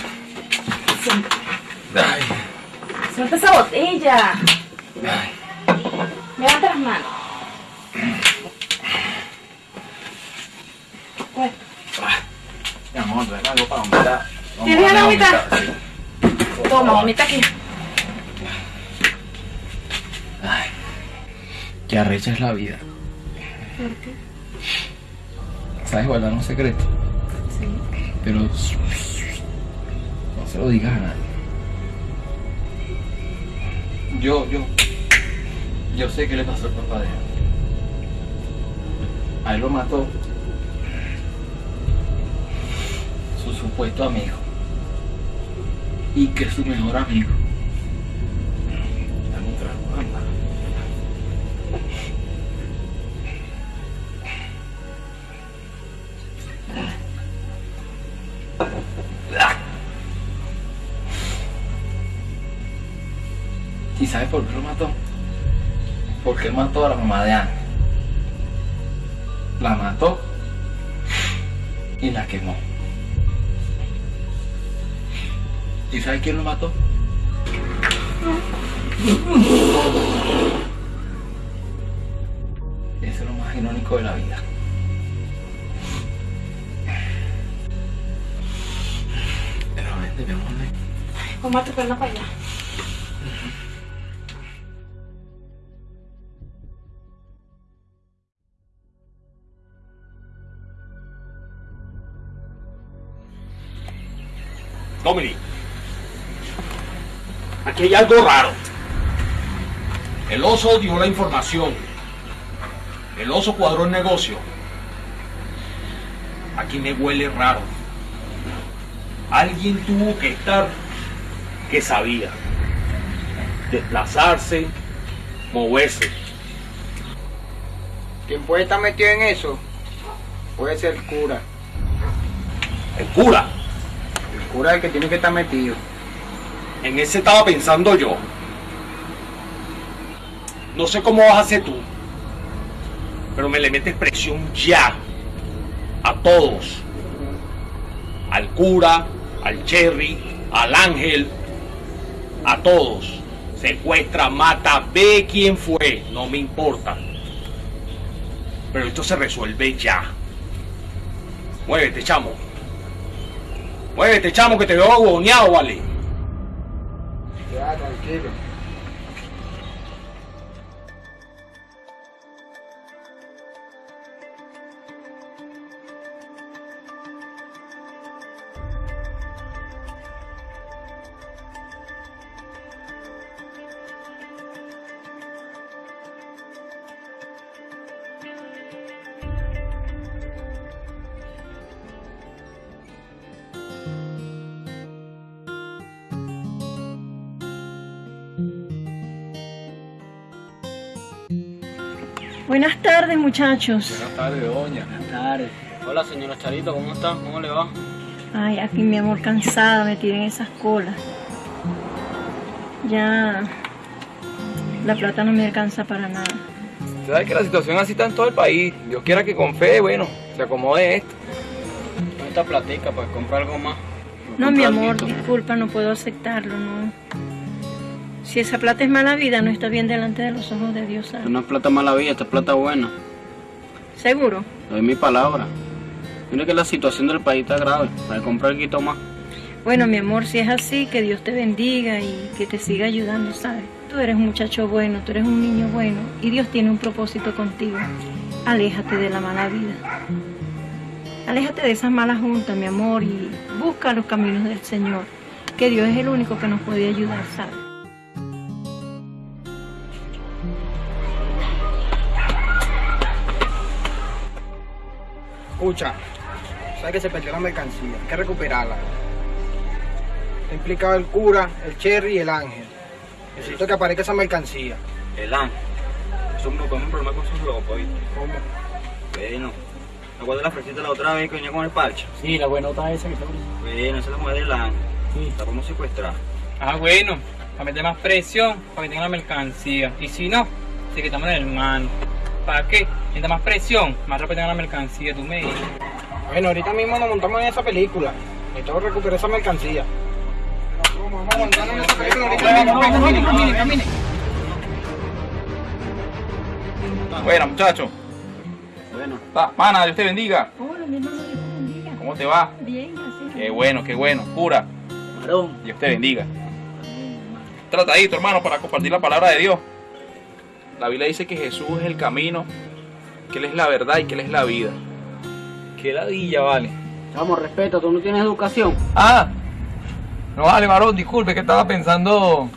Ay, Suelta esa botella. Levanta las manos. Pues, mi amor, ven algo para vomitar. Vamos, ¿Tienes vamos a ganas de vomitar? vomitar, sí. toma, vomita aquí. Qué arrecha es la vida. ¿Sabes guardar un secreto? Sí. Pero no se lo digas a nadie. Yo, yo, yo sé qué le pasó al papá de él. A él lo mató su supuesto amigo. Y que su mejor amigo. Sabes por qué lo mató? Porque él mató a la mamá de Ana. La mató y la quemó. ¿Y sabes quién lo mató? Eso es lo más irónico de la vida. Pero vente, mi amor. Toma tu perna para allá. Aquí hay algo raro. El oso dio la información. El oso cuadró el negocio. Aquí me huele raro. Alguien tuvo que estar que sabía. Desplazarse, moverse. ¿Quién puede estar metido en eso? Puede ser el cura. El cura. cura es el que tiene que estar metido. En ese estaba pensando yo. No sé cómo vas a hacer tú, pero me le metes presión ya a todos. Al cura, al Cherry, al Ángel, a todos. Secuestra, mata, ve quién fue, no me importa. Pero esto se resuelve ya. Muévete, chamo. Muévete, chamo, que te veo agoneado, vale. Ya, tranquilo. Buenas tardes, muchachos. Buenas tardes, doña. Buenas tardes. Hola, señora Charito, ¿cómo está? ¿Cómo le va? Ay, aquí mi amor cansada, me tienen esas colas. Ya la plata no me alcanza para nada. Usted sabe que la situación así está en todo el país. Dios quiera que con fe, bueno, se acomode esto. Esta platica para comprar algo más. No, mi amor, disculpa, no puedo aceptarlo, no. Si esa plata es mala vida, no está bien delante de los ojos de Dios, ¿sabes? No es plata mala vida, esta es plata buena. ¿Seguro? Doy mi palabra. Mire que la situación del país está grave. Para comprar algo más. Bueno, mi amor, si es así, que Dios te bendiga y que te siga ayudando, ¿sabes? Tú eres un muchacho bueno, tú eres un niño bueno y Dios tiene un propósito contigo. Aléjate de la mala vida. Aléjate de esas malas juntas, mi amor, y busca los caminos del Señor, que Dios es el único que nos puede ayudar, ¿sabes? Escucha, sabes que se perdió la mercancía, hay que recuperarla. Está implicado el cura, el Cherry y el Ángel. Necesito que aparezca esa mercancía. El ángel. Eso no podemos problema con sus locos, ¿viste? ¿Cómo? Bueno. ¿Te acuerdas la fresita la otra vez que venía con el parche? Sí, la buenota esa que está Bueno, esa es la mujer del ángel. La podemos secuestrar. Ah, bueno, para meter más presión, para que tenga la mercancía. Y si no, se quitamos el hermano. ¿Para qué? Mientras más presión, más rápido tenga la mercancía, tú me dices. Bueno, ahorita mismo nos montamos en esa película. Necesito recuperar esa mercancía. Vamos a montarnos en esa película ahorita mismo. Camine, camine, camine. Bueno, muchachos. Bueno. Pana, Dios te bendiga. Hola, mi hermano, Dios te bendiga. ¿Cómo te va? Bien, gracias. Qué bueno, qué bueno. Cura. Dios te bendiga. Tratadito, hermano, para compartir la palabra de Dios. La Biblia dice que Jesús es el camino, que Él es la verdad y que Él es la vida. Qué ladilla, vale. Vamos, respeta, tú no tienes educación. Ah, no vale, varón, disculpe, que estaba pensando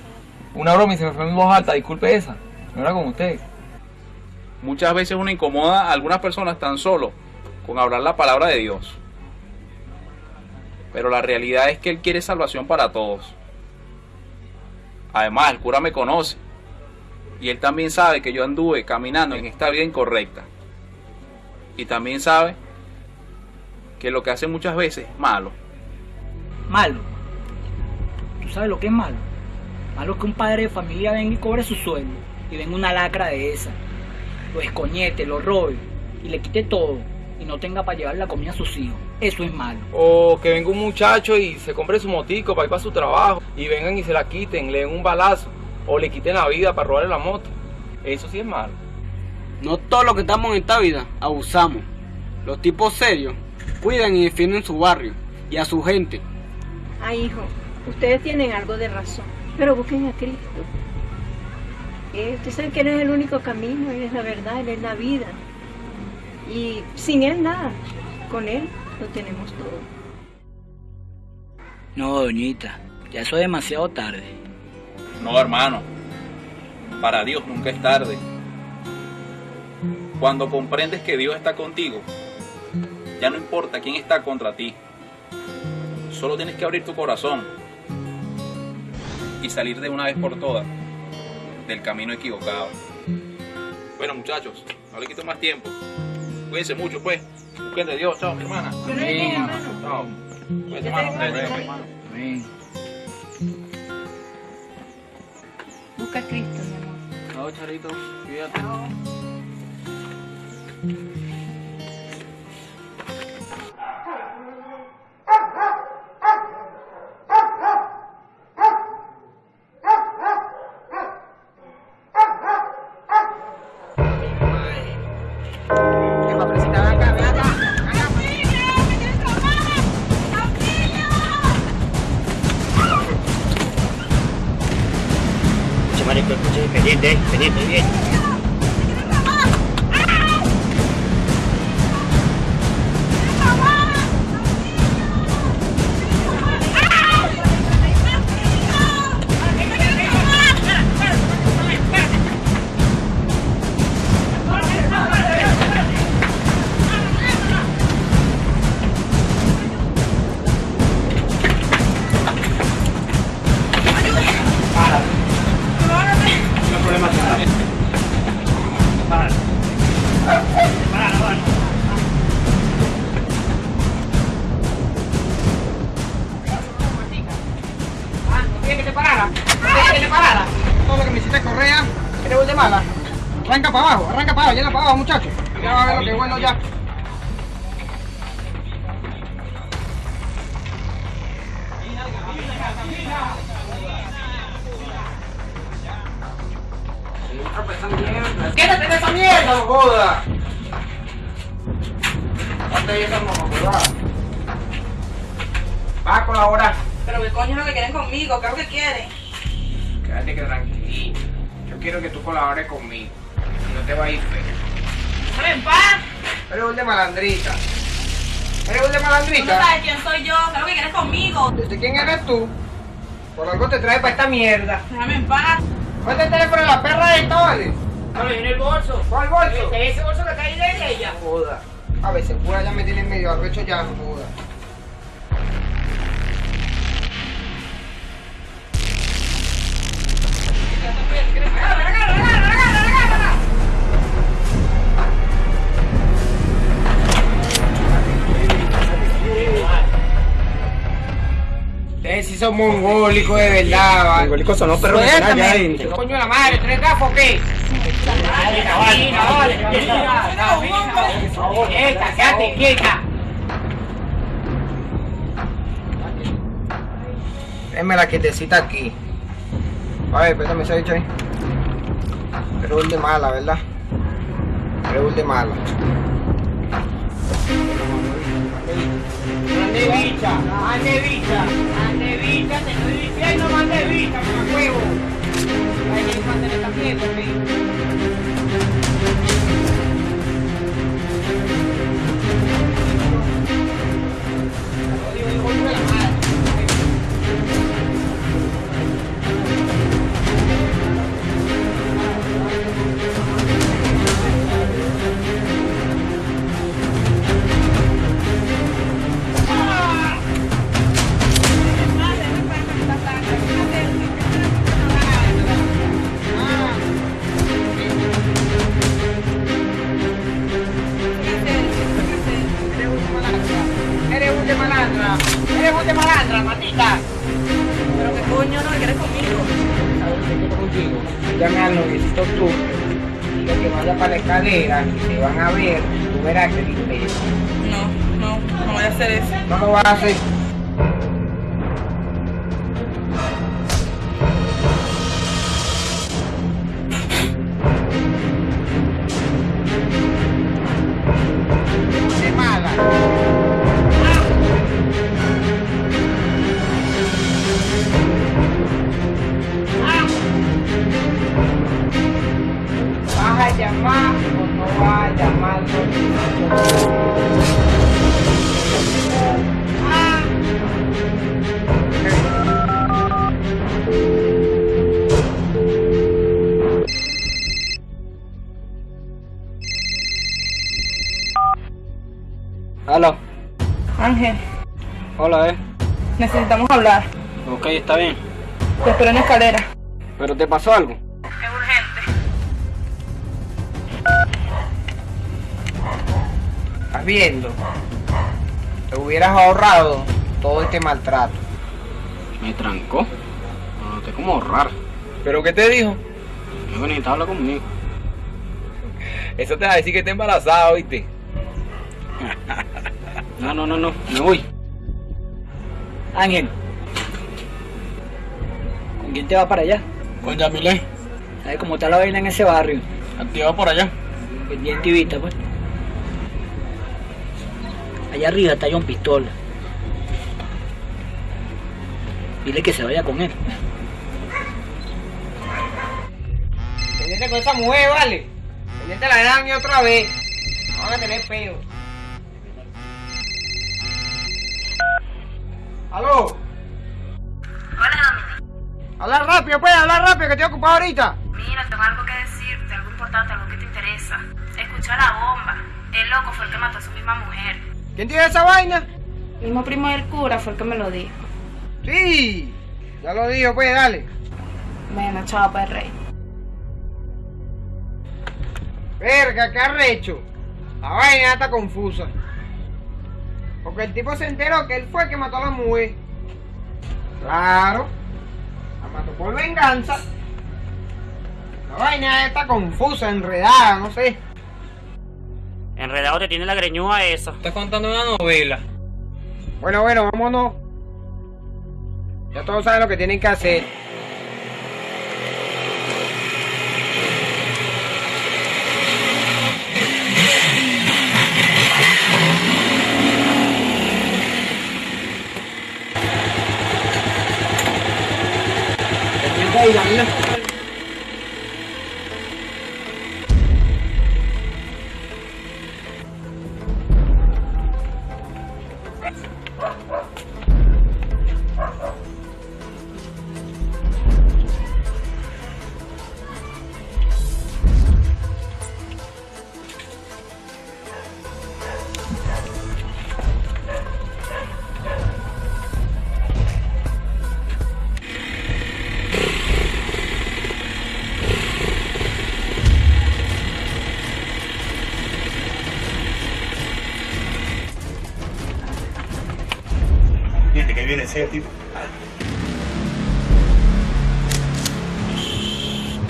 una broma y se me fue en voz alta, disculpe esa. No era con usted. Muchas veces uno incomoda a algunas personas tan solo con hablar la palabra de Dios. Pero la realidad es que Él quiere salvación para todos. Además, el cura me conoce. Y Él también sabe que yo anduve caminando en esta vida incorrecta. Y también sabe que lo que hace muchas veces es malo. Malo. ¿Tú sabes lo que es malo? Malo es que un padre de familia venga y cobre su sueldo y venga una lacra de esa. Lo escoñete, lo robe y le quite todo y no tenga para llevar la comida a sus hijos. Eso es malo. O que venga un muchacho y se compre su motico para ir para su trabajo y vengan y se la quiten, le den un balazo o le quiten la vida para robarle la moto. Eso sí es malo. No todos los que estamos en esta vida abusamos. Los tipos serios cuidan y defienden su barrio y a su gente. Ay, hijo, ustedes tienen algo de razón, pero busquen a Cristo. Eh, ustedes saben que Él es el único camino, Él es la verdad, Él es la vida. Y sin Él nada, con Él lo tenemos todo. No, doñita, ya eso es demasiado tarde. No, hermano. Para Dios nunca es tarde. Cuando comprendes que Dios está contigo, ya no importa quién está contra ti. Solo tienes que abrir tu corazón y salir de una vez por todas del camino equivocado. Bueno, muchachos, no le quito más tiempo. Cuídense mucho, pues. Busquen de Dios. Chao, mi hermana. Hermano. Chao. Hermano, vete, Busca a Cristo, mi amor. No, Charito, cuídate. Escuche, marico, escuche, pendiente, pendiente, bien. Mierda. Déjame en paz. Ponte el teléfono en la perra de Tony. No, me viene el bolso. ¿Cuál bolso? Este, ese bolso que está ahí de ella. Joda. A veces pura ya me tiene medio arrecho ya, son mongólicos de verdad, va. Mongólicos son los perros que están allá adentro. Coño la madre, ¿tres gafos qué? Quieta, quédate quieta. Déjame la quietecita aquí. A ver, préstame ese bicho ahí. Pero de mala, ¿verdad? Pero es de mala. Mande bicha, mande bicha, mande bicha, te estoy diciendo mande bicha, mamá huevo. Hay que mantener esta mierda, ¿sí? Eres un de malandra, eres un de malandra, matita. Pero qué coño no, ¿qué quieres conmigo? ¿Sabes contigo? Llame al noviecito tú. Diga que vaya para la escalera y te van a ver. Tú verás que limpio. No, no, no voy a hacer eso. No lo vas a hacer. Está bien. Te espero en la escalera. ¿Pero te pasó algo? Es urgente. ¿Estás viendo? Te hubieras ahorrado todo este maltrato. Me trancó. Me noté como raro. ¿Pero qué te dijo? Yo que necesitaba hablar conmigo. Eso te va a decir que está embarazada, ¿oíste? No, no, no, no. Me voy. Ángel. ¿Con quién te vas para allá? Con Yamilé. ¿Sabes cómo está la vaina en ese barrio? Activa por allá. Pendiente y vista, pues. Allá arriba está John Pistola. Dile que se vaya con él. Pendiente con esa mujer, vale. Pendiente la gran y otra vez. No van a tener peo. ¿Aló? Rápido, pues, habla rápido, que estoy ocupado ahorita. Mira, tengo algo que decirte, algo importante, algo que te interesa. Escuchó la bomba. El loco fue el que mató a su misma mujer. ¿Quién tiene esa vaina? El mismo primo del cura fue el que me lo dijo. Sí, ya lo dijo, pues, dale. Bueno, chao, pues, rey. Verga, qué arrecho. La vaina está confusa. Porque el tipo se enteró que él fue el que mató a la mujer. Claro. Por venganza. La vaina está confusa, enredada, no sé. Enredado te tiene la greñúa esa. Estás contando una novela. Bueno, bueno, vámonos. Ya todos saben lo que tienen que hacer. Ahí, Daniela.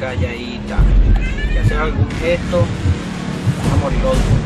Calladita. Si haces algún gesto, vas a morir otro.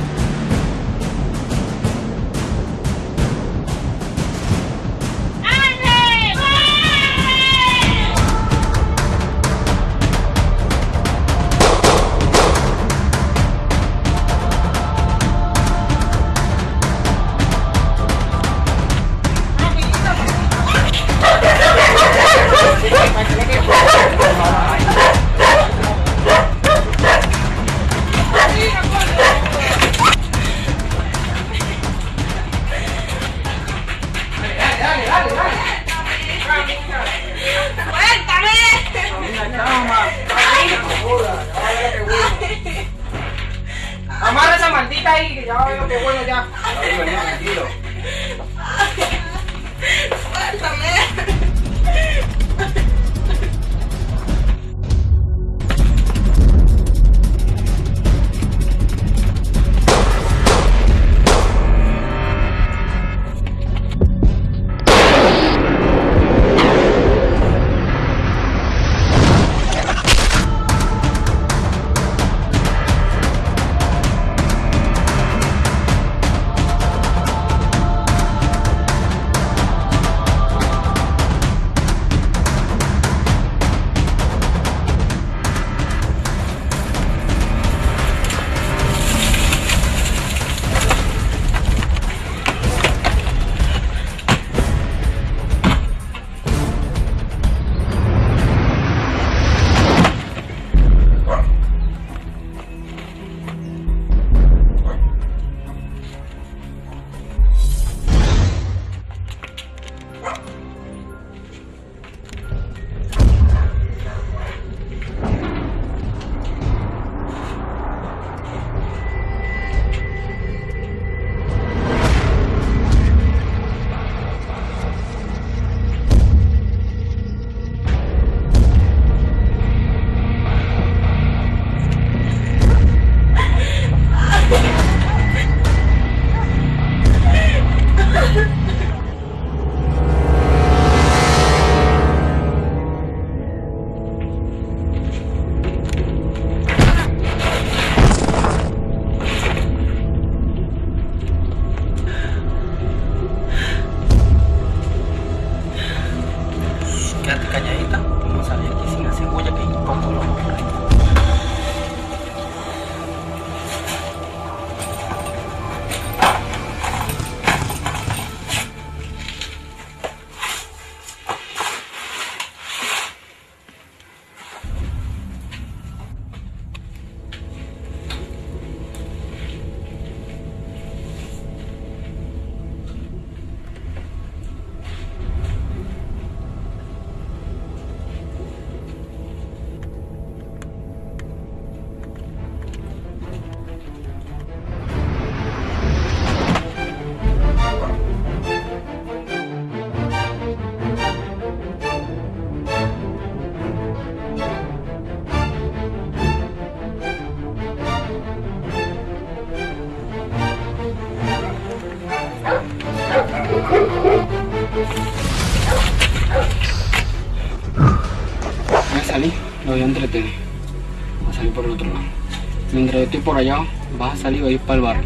Vas a salir y vas a ir para el barrio.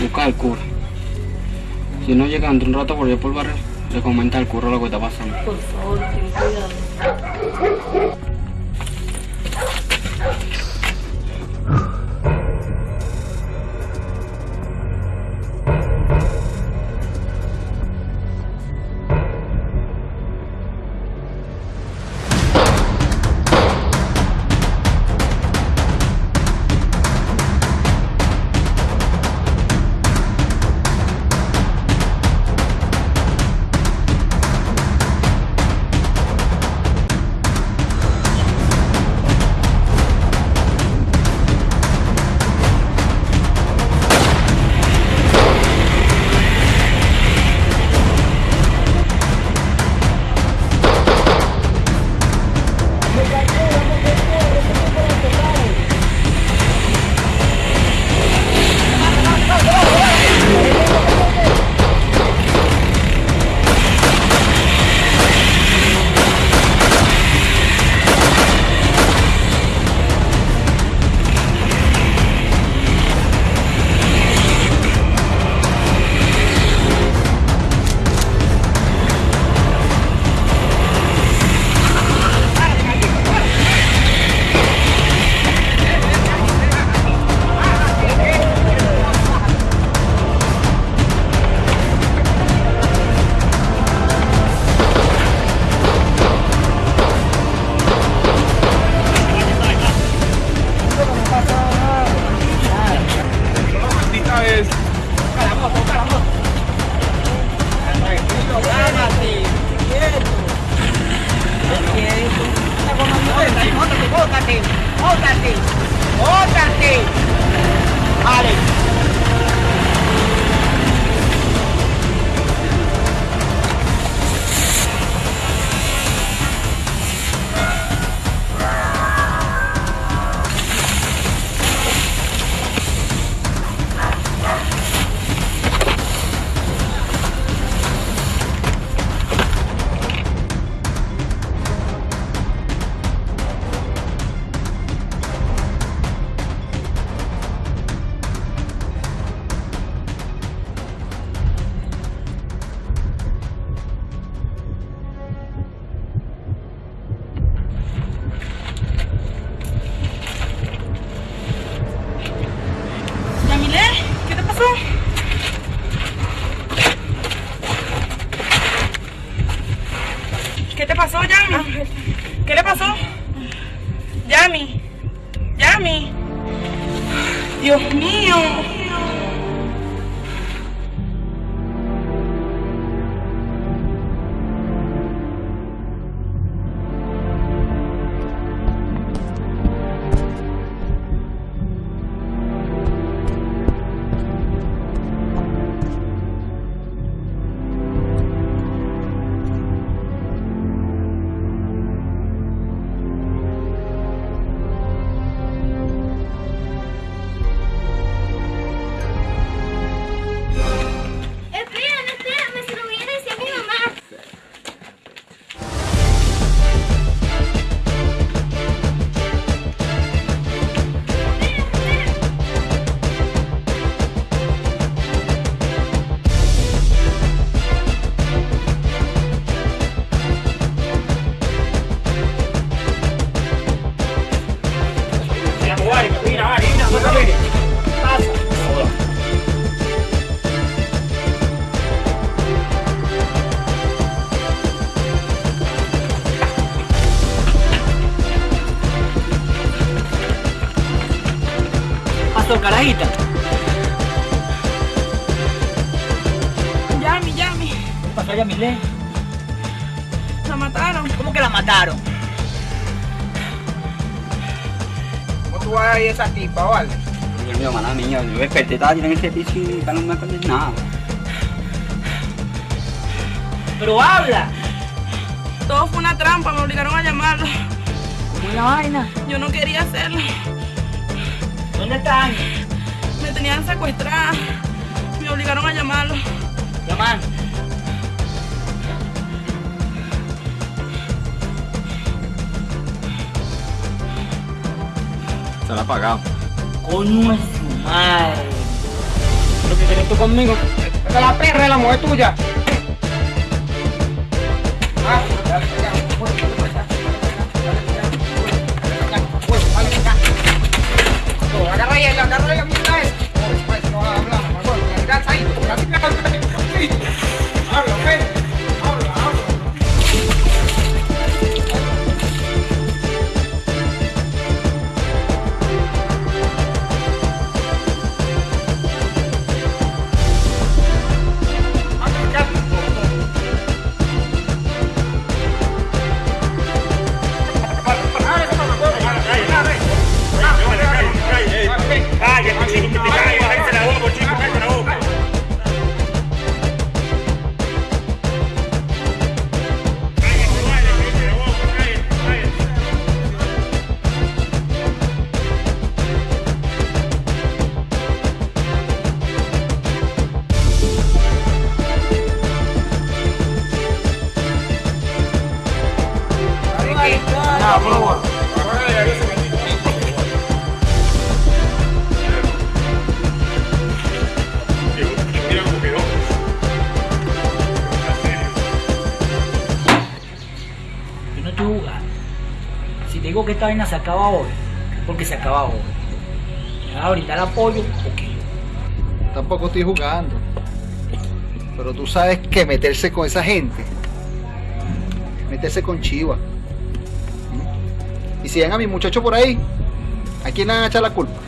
Busca al cura. Si no llega dentro de un rato por allá por el barrio, le comenta al cura lo que está pasando. Por favor, ten mataron? ¿Cómo tú vas a ir a esa tipa, vale? Dios mío, mala mía, yo desperté, estaba tirando en ese piso y no me acuerdo nada. Pero habla. Todo fue una trampa, me obligaron a llamarlo. ¿Cómo es la vaina? Yo no quería hacerlo. ¿Dónde están? Me tenían secuestrada. Me obligaron a llamarlo. Llamar. La pagamos. Coño es su madre. ¿Lo que quieres tú conmigo? La perra de la mujer tuya. Esta vaina se acaba hoy, porque se acaba hoy. ¿Me vas apoyo o qué? Tampoco estoy jugando. Pero tú sabes que meterse con esa gente, meterse con Chiva. Y si ven a mi muchacho por ahí, ¿a quién le van a echar la culpa?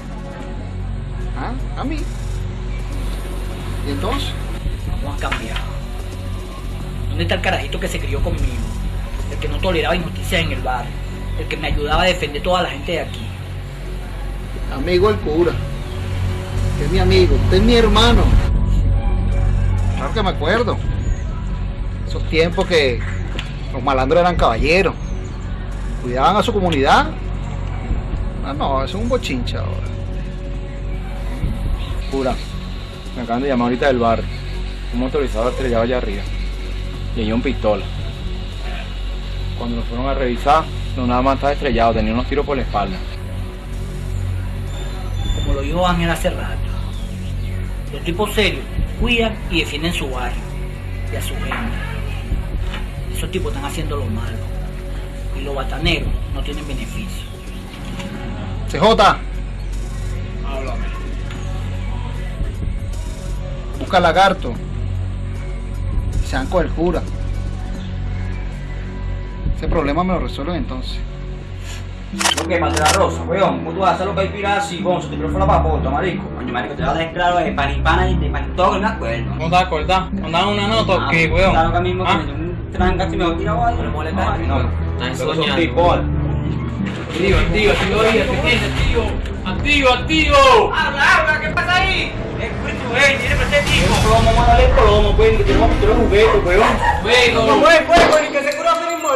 Que me ayudaba a defender toda la gente de aquí. Amigo el cura. Usted es mi amigo, usted es mi hermano. Claro que me acuerdo. Esos tiempos que los malandros eran caballeros. Cuidaban a su comunidad. Ah, no, eso es un bochincha ahora. Cura, me acaban de llamar ahorita del bar. Un motorizado estrellado allá arriba. Y hay un pistola. Cuando lo fueron a revisar, no nada más estaba estrellado, tenía unos tiros por la espalda. Como lo dijo Ángel hace rato. Los tipos serios cuidan y defienden su barrio y a su gente. Esos tipos están haciendo lo malo. Y los bataneros no tienen beneficio. CJ. Busca lagarto. Con el cura. Problema me lo resuelven entonces. ¿Lo que pasa la rosa, weón? ¿Cómo tú vas a hacer lo que hay gonzo? Te fue la papota, marico. Coño, marico, te vas a dejar claro de pan y pana y de pan y todo, me acuerdo. ¿No te acordás? ¿No das una nota o qué, weón? Claro que mismo ¿Ah? que me dio un tranca si me voy a tirar ahí. No molesta. No, Estás soñando. Activo, activo, activo, activo, activo, activo. Habla, habla, ¿qué pasa ahí? Espíritu, tiene presente, hijo. Plomo, mándale plomo, que tenemos que tirar juguetes, weón. Fuego. No fue fuego,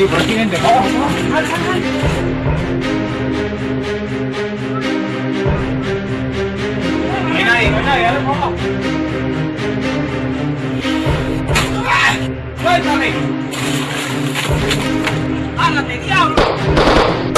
aquí, por aquí. Vamos, vamos. Nadie, vamos. ¡Suéltame! ¡Ándate, diablo!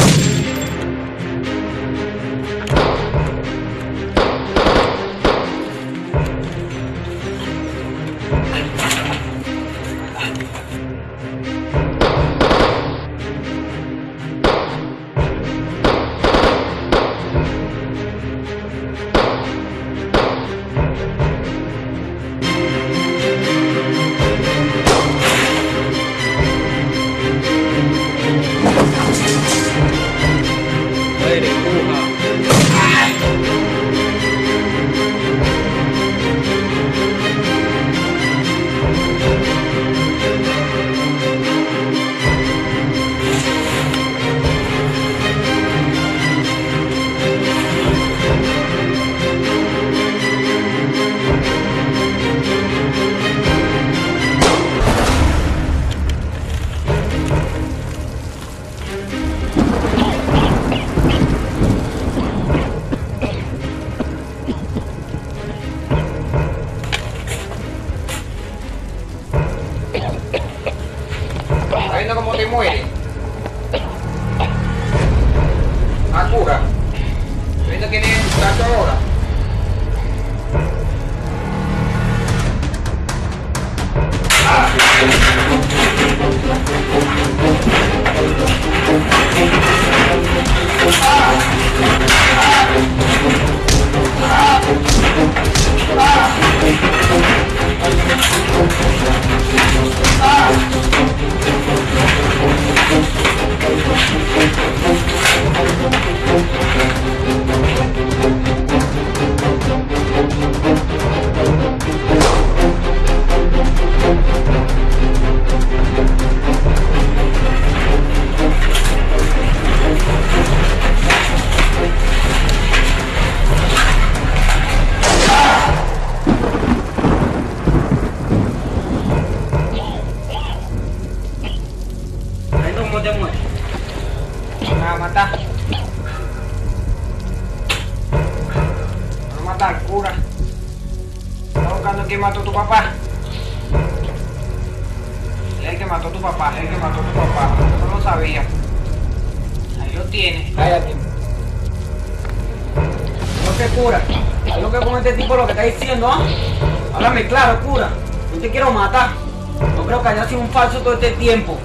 Todo este tiempo.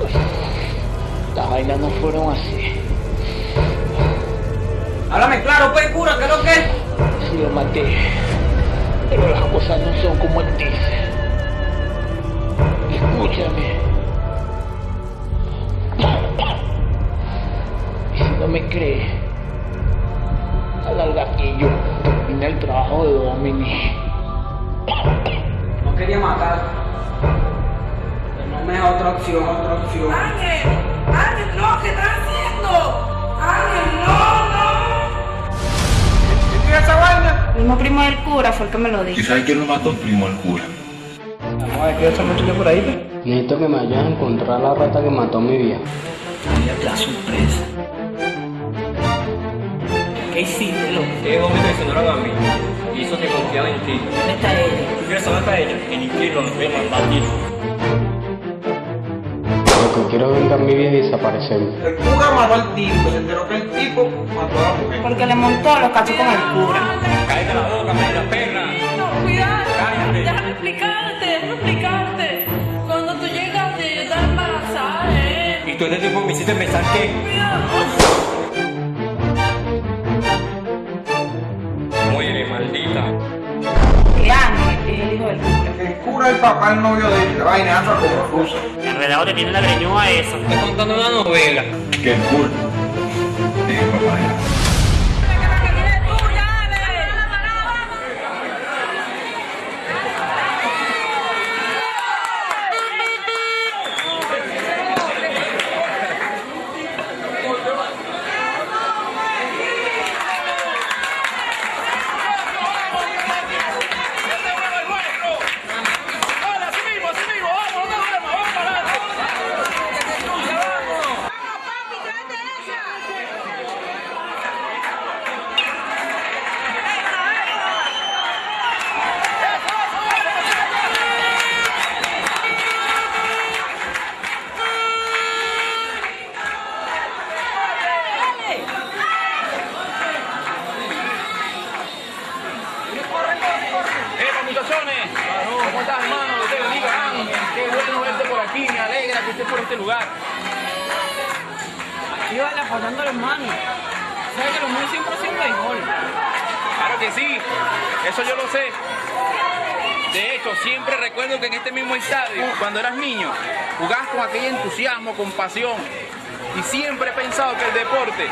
Las vainas no fueron así. Háblame claro, pues, cura, ¿qué es lo que es? Sí, lo maté. Pero las cosas no son como él dice. Escúchame. Y si no me crees, a la larga que yo terminé el trabajo de Domini. No quería matar. Pero no me da otra opción, otra opción. Ángel, Ángel, no, ¿qué estás haciendo? Ángel, no, no. ¿Qué es esa vaina? El mismo primo del cura fue el que me lo dijo. ¿Y sabes quién lo mató? Primo el cura. Vamos a ver qué esa muchacha por ahí. pues. Necesito que me vayas a encontrar la rata que mató a mi vieja. la sorpresa. ¿Qué hiciste, loco? Ellos dos me traicionaron a mí. Y eso te confiaba en ti. ¿Dónde está ella? ¿Tú quieres saber para ella? En infierno nos voy a mandar a ti. Quiero es vengar mi vida y desaparecerme. El cura mató al tipo, se enteró que el tipo mató a la mujer. Porque le montó los cachos con el cura. Cállate la boca, mira, perra. No, cuidado. Déjame explicarte, déjame explicarte. Cuando tú llegaste, yo estaba embarazada, ¿eh? Y tú este tiempo me hiciste pensar que... Muere, maldita. El hijo del cura. El cura es el papá, el novio de ella. La vaina anda como rusa. Enredado te tiene la greñúa esa. Estoy contando una novela. Que el cura es el papá pasión. Y siempre he pensado que el deporte,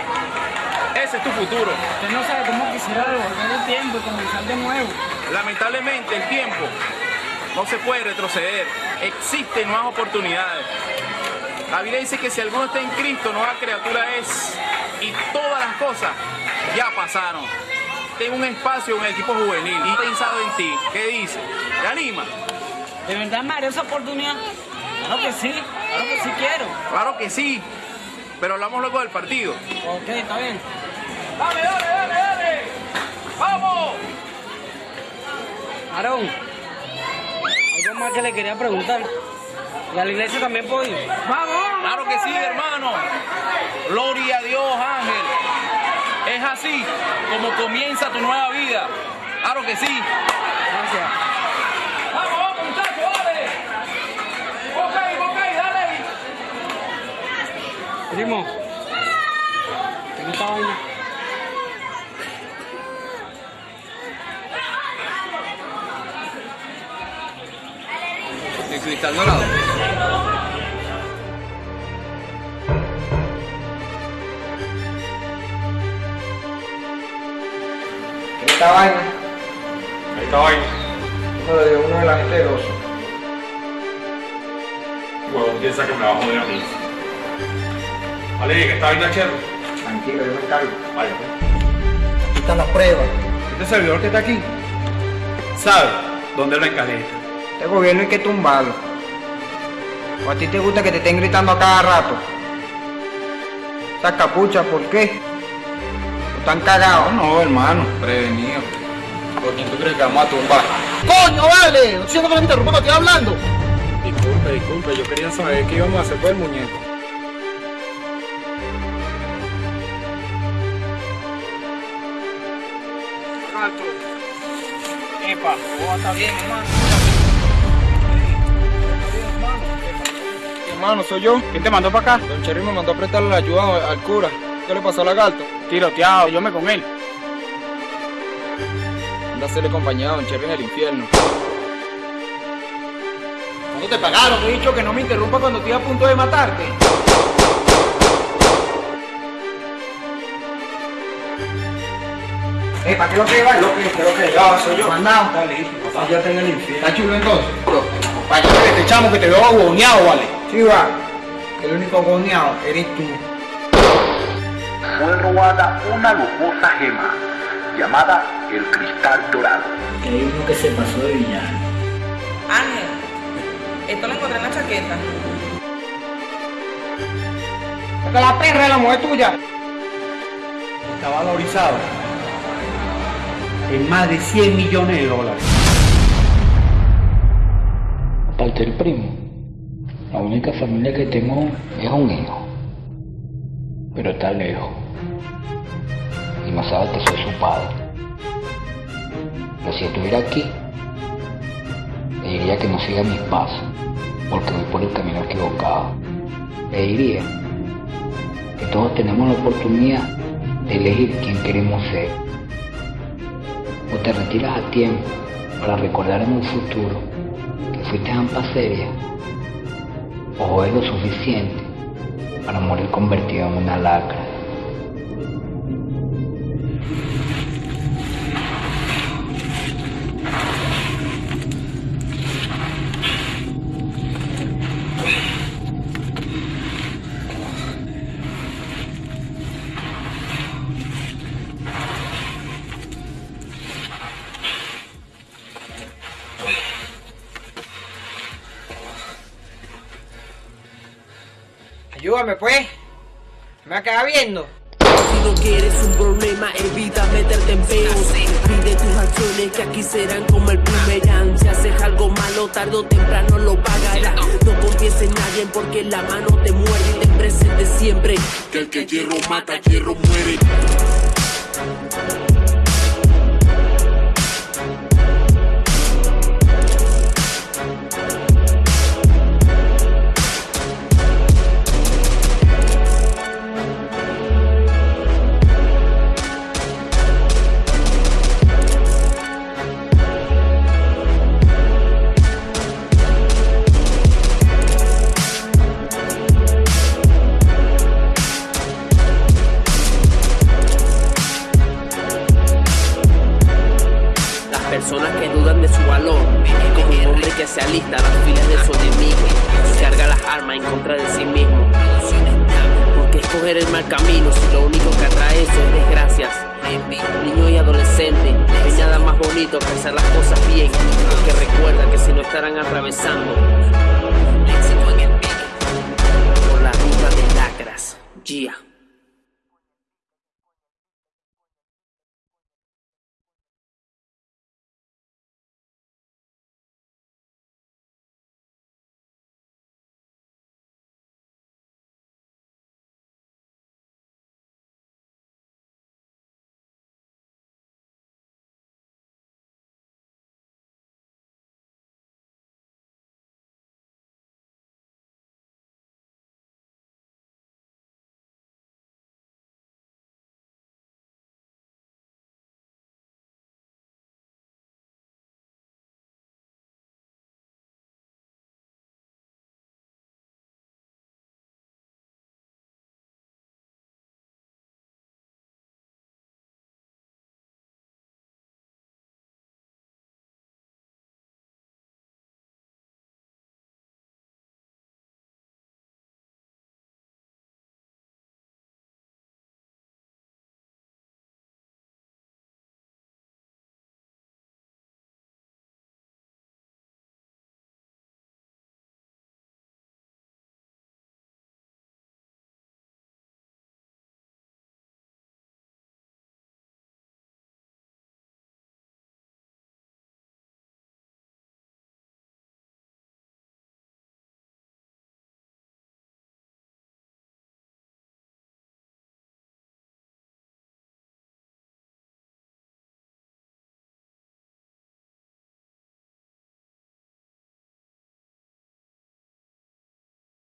ese es tu futuro. Usted no sabe cómo quisiera devolver el tiempo y comenzar de nuevo. Lamentablemente el tiempo no se puede retroceder. Existen nuevas oportunidades. La Biblia dice que si alguno está en Cristo, nueva criatura es. Y todas las cosas ya pasaron. Tengo un espacio en el equipo juvenil y he pensado en ti. ¿Qué dice? ¿Te anima? ¿De verdad haré esa oportunidad? Claro que sí, claro que sí quiero. Claro que sí. Pero hablamos luego del partido. Ok, está bien. ¡Dale, dale, dale, dale! ¡Vamos! Aarón, algo más que le quería preguntar. ¿Y a la iglesia también puedo ir? ¡Vamos! Claro que sí, hermano. Gloria a Dios, Ángel. Es así como comienza tu nueva vida. Claro que sí. Gracias. Vamos, vamos, muchachos, dale. Ok, ok, dale. Primo, ¿qué esta vaina? El cristal dorado. Esta vaina, Esta vaina. uno de uno de la gente del oso. Huevón piensa que me va a joder a mí. Vale, que esta vaina chero. Tranquilo, yo me encargo. Vaya, pues. Aquí están las pruebas. Este servidor que está aquí sabe dónde lo encaleta. Este gobierno hay que tumbarlo. ¿O a ti te gusta que te estén gritando a cada rato? Esa capucha, ¿por qué? ¿Están cagados? No, hermano, prevenido. ¿Por quién tú crees que vamos a tumbar? ¡Coño, vale! No diciendo que me interrumpa cuando estoy hablando. Disculpe, disculpe, yo quería saber qué íbamos a hacer con el muñeco. Epa, ¿cómo está bien, hermano? Soy yo. ¿Quién te mandó para acá? Don Cherry me mandó a prestarle la ayuda al cura. ¿Qué le pasó al lagarto? Tiroteado, yo me con él. Anda a hacerle compañía a Don Cherry en el infierno. ¿Cuándo te pagaron? Te he dicho que no me interrumpa cuando estoy a punto de matarte. Eh, ¿para qué lo que va? Lo que, lo que Ya, soy yo. Mandado. Está listo, papá. Ya tengo el infierno. ¿Está chulo entonces? Vaya, que te echamos que te veo agoneado, vale. Sí, va. El único goneado eres tú. Fue robada una lujosa gema llamada el cristal dorado. Que hay uno que se pasó de villano. Ángel, esto lo encontré en la chaqueta. Que la perra es la mujer tuya. Está valorizado en más de 100 millones de dólares. Aparte del primo, la única familia que tengo es un hijo. Pero está lejos. Y no sabe que soy su padre. Pero si estuviera aquí, le diría que no siga mis pasos, porque voy por el camino equivocado. Le diría que todos tenemos la oportunidad de elegir quién queremos ser. O te retiras a tiempo para recordar en un futuro que fuiste ampa seria, o es lo suficiente para morir convertido en una lacra. Ayúdame, pues. Me va a quedar viendo. Si no quieres un problema, evita meterte en peos. Pide tus acciones que aquí serán como el primerán. Si haces algo malo, tarde o temprano lo pagarás. No confíes en nadie porque la mano te muerde y ten presente siempre que el que hierro mata, hierro muere.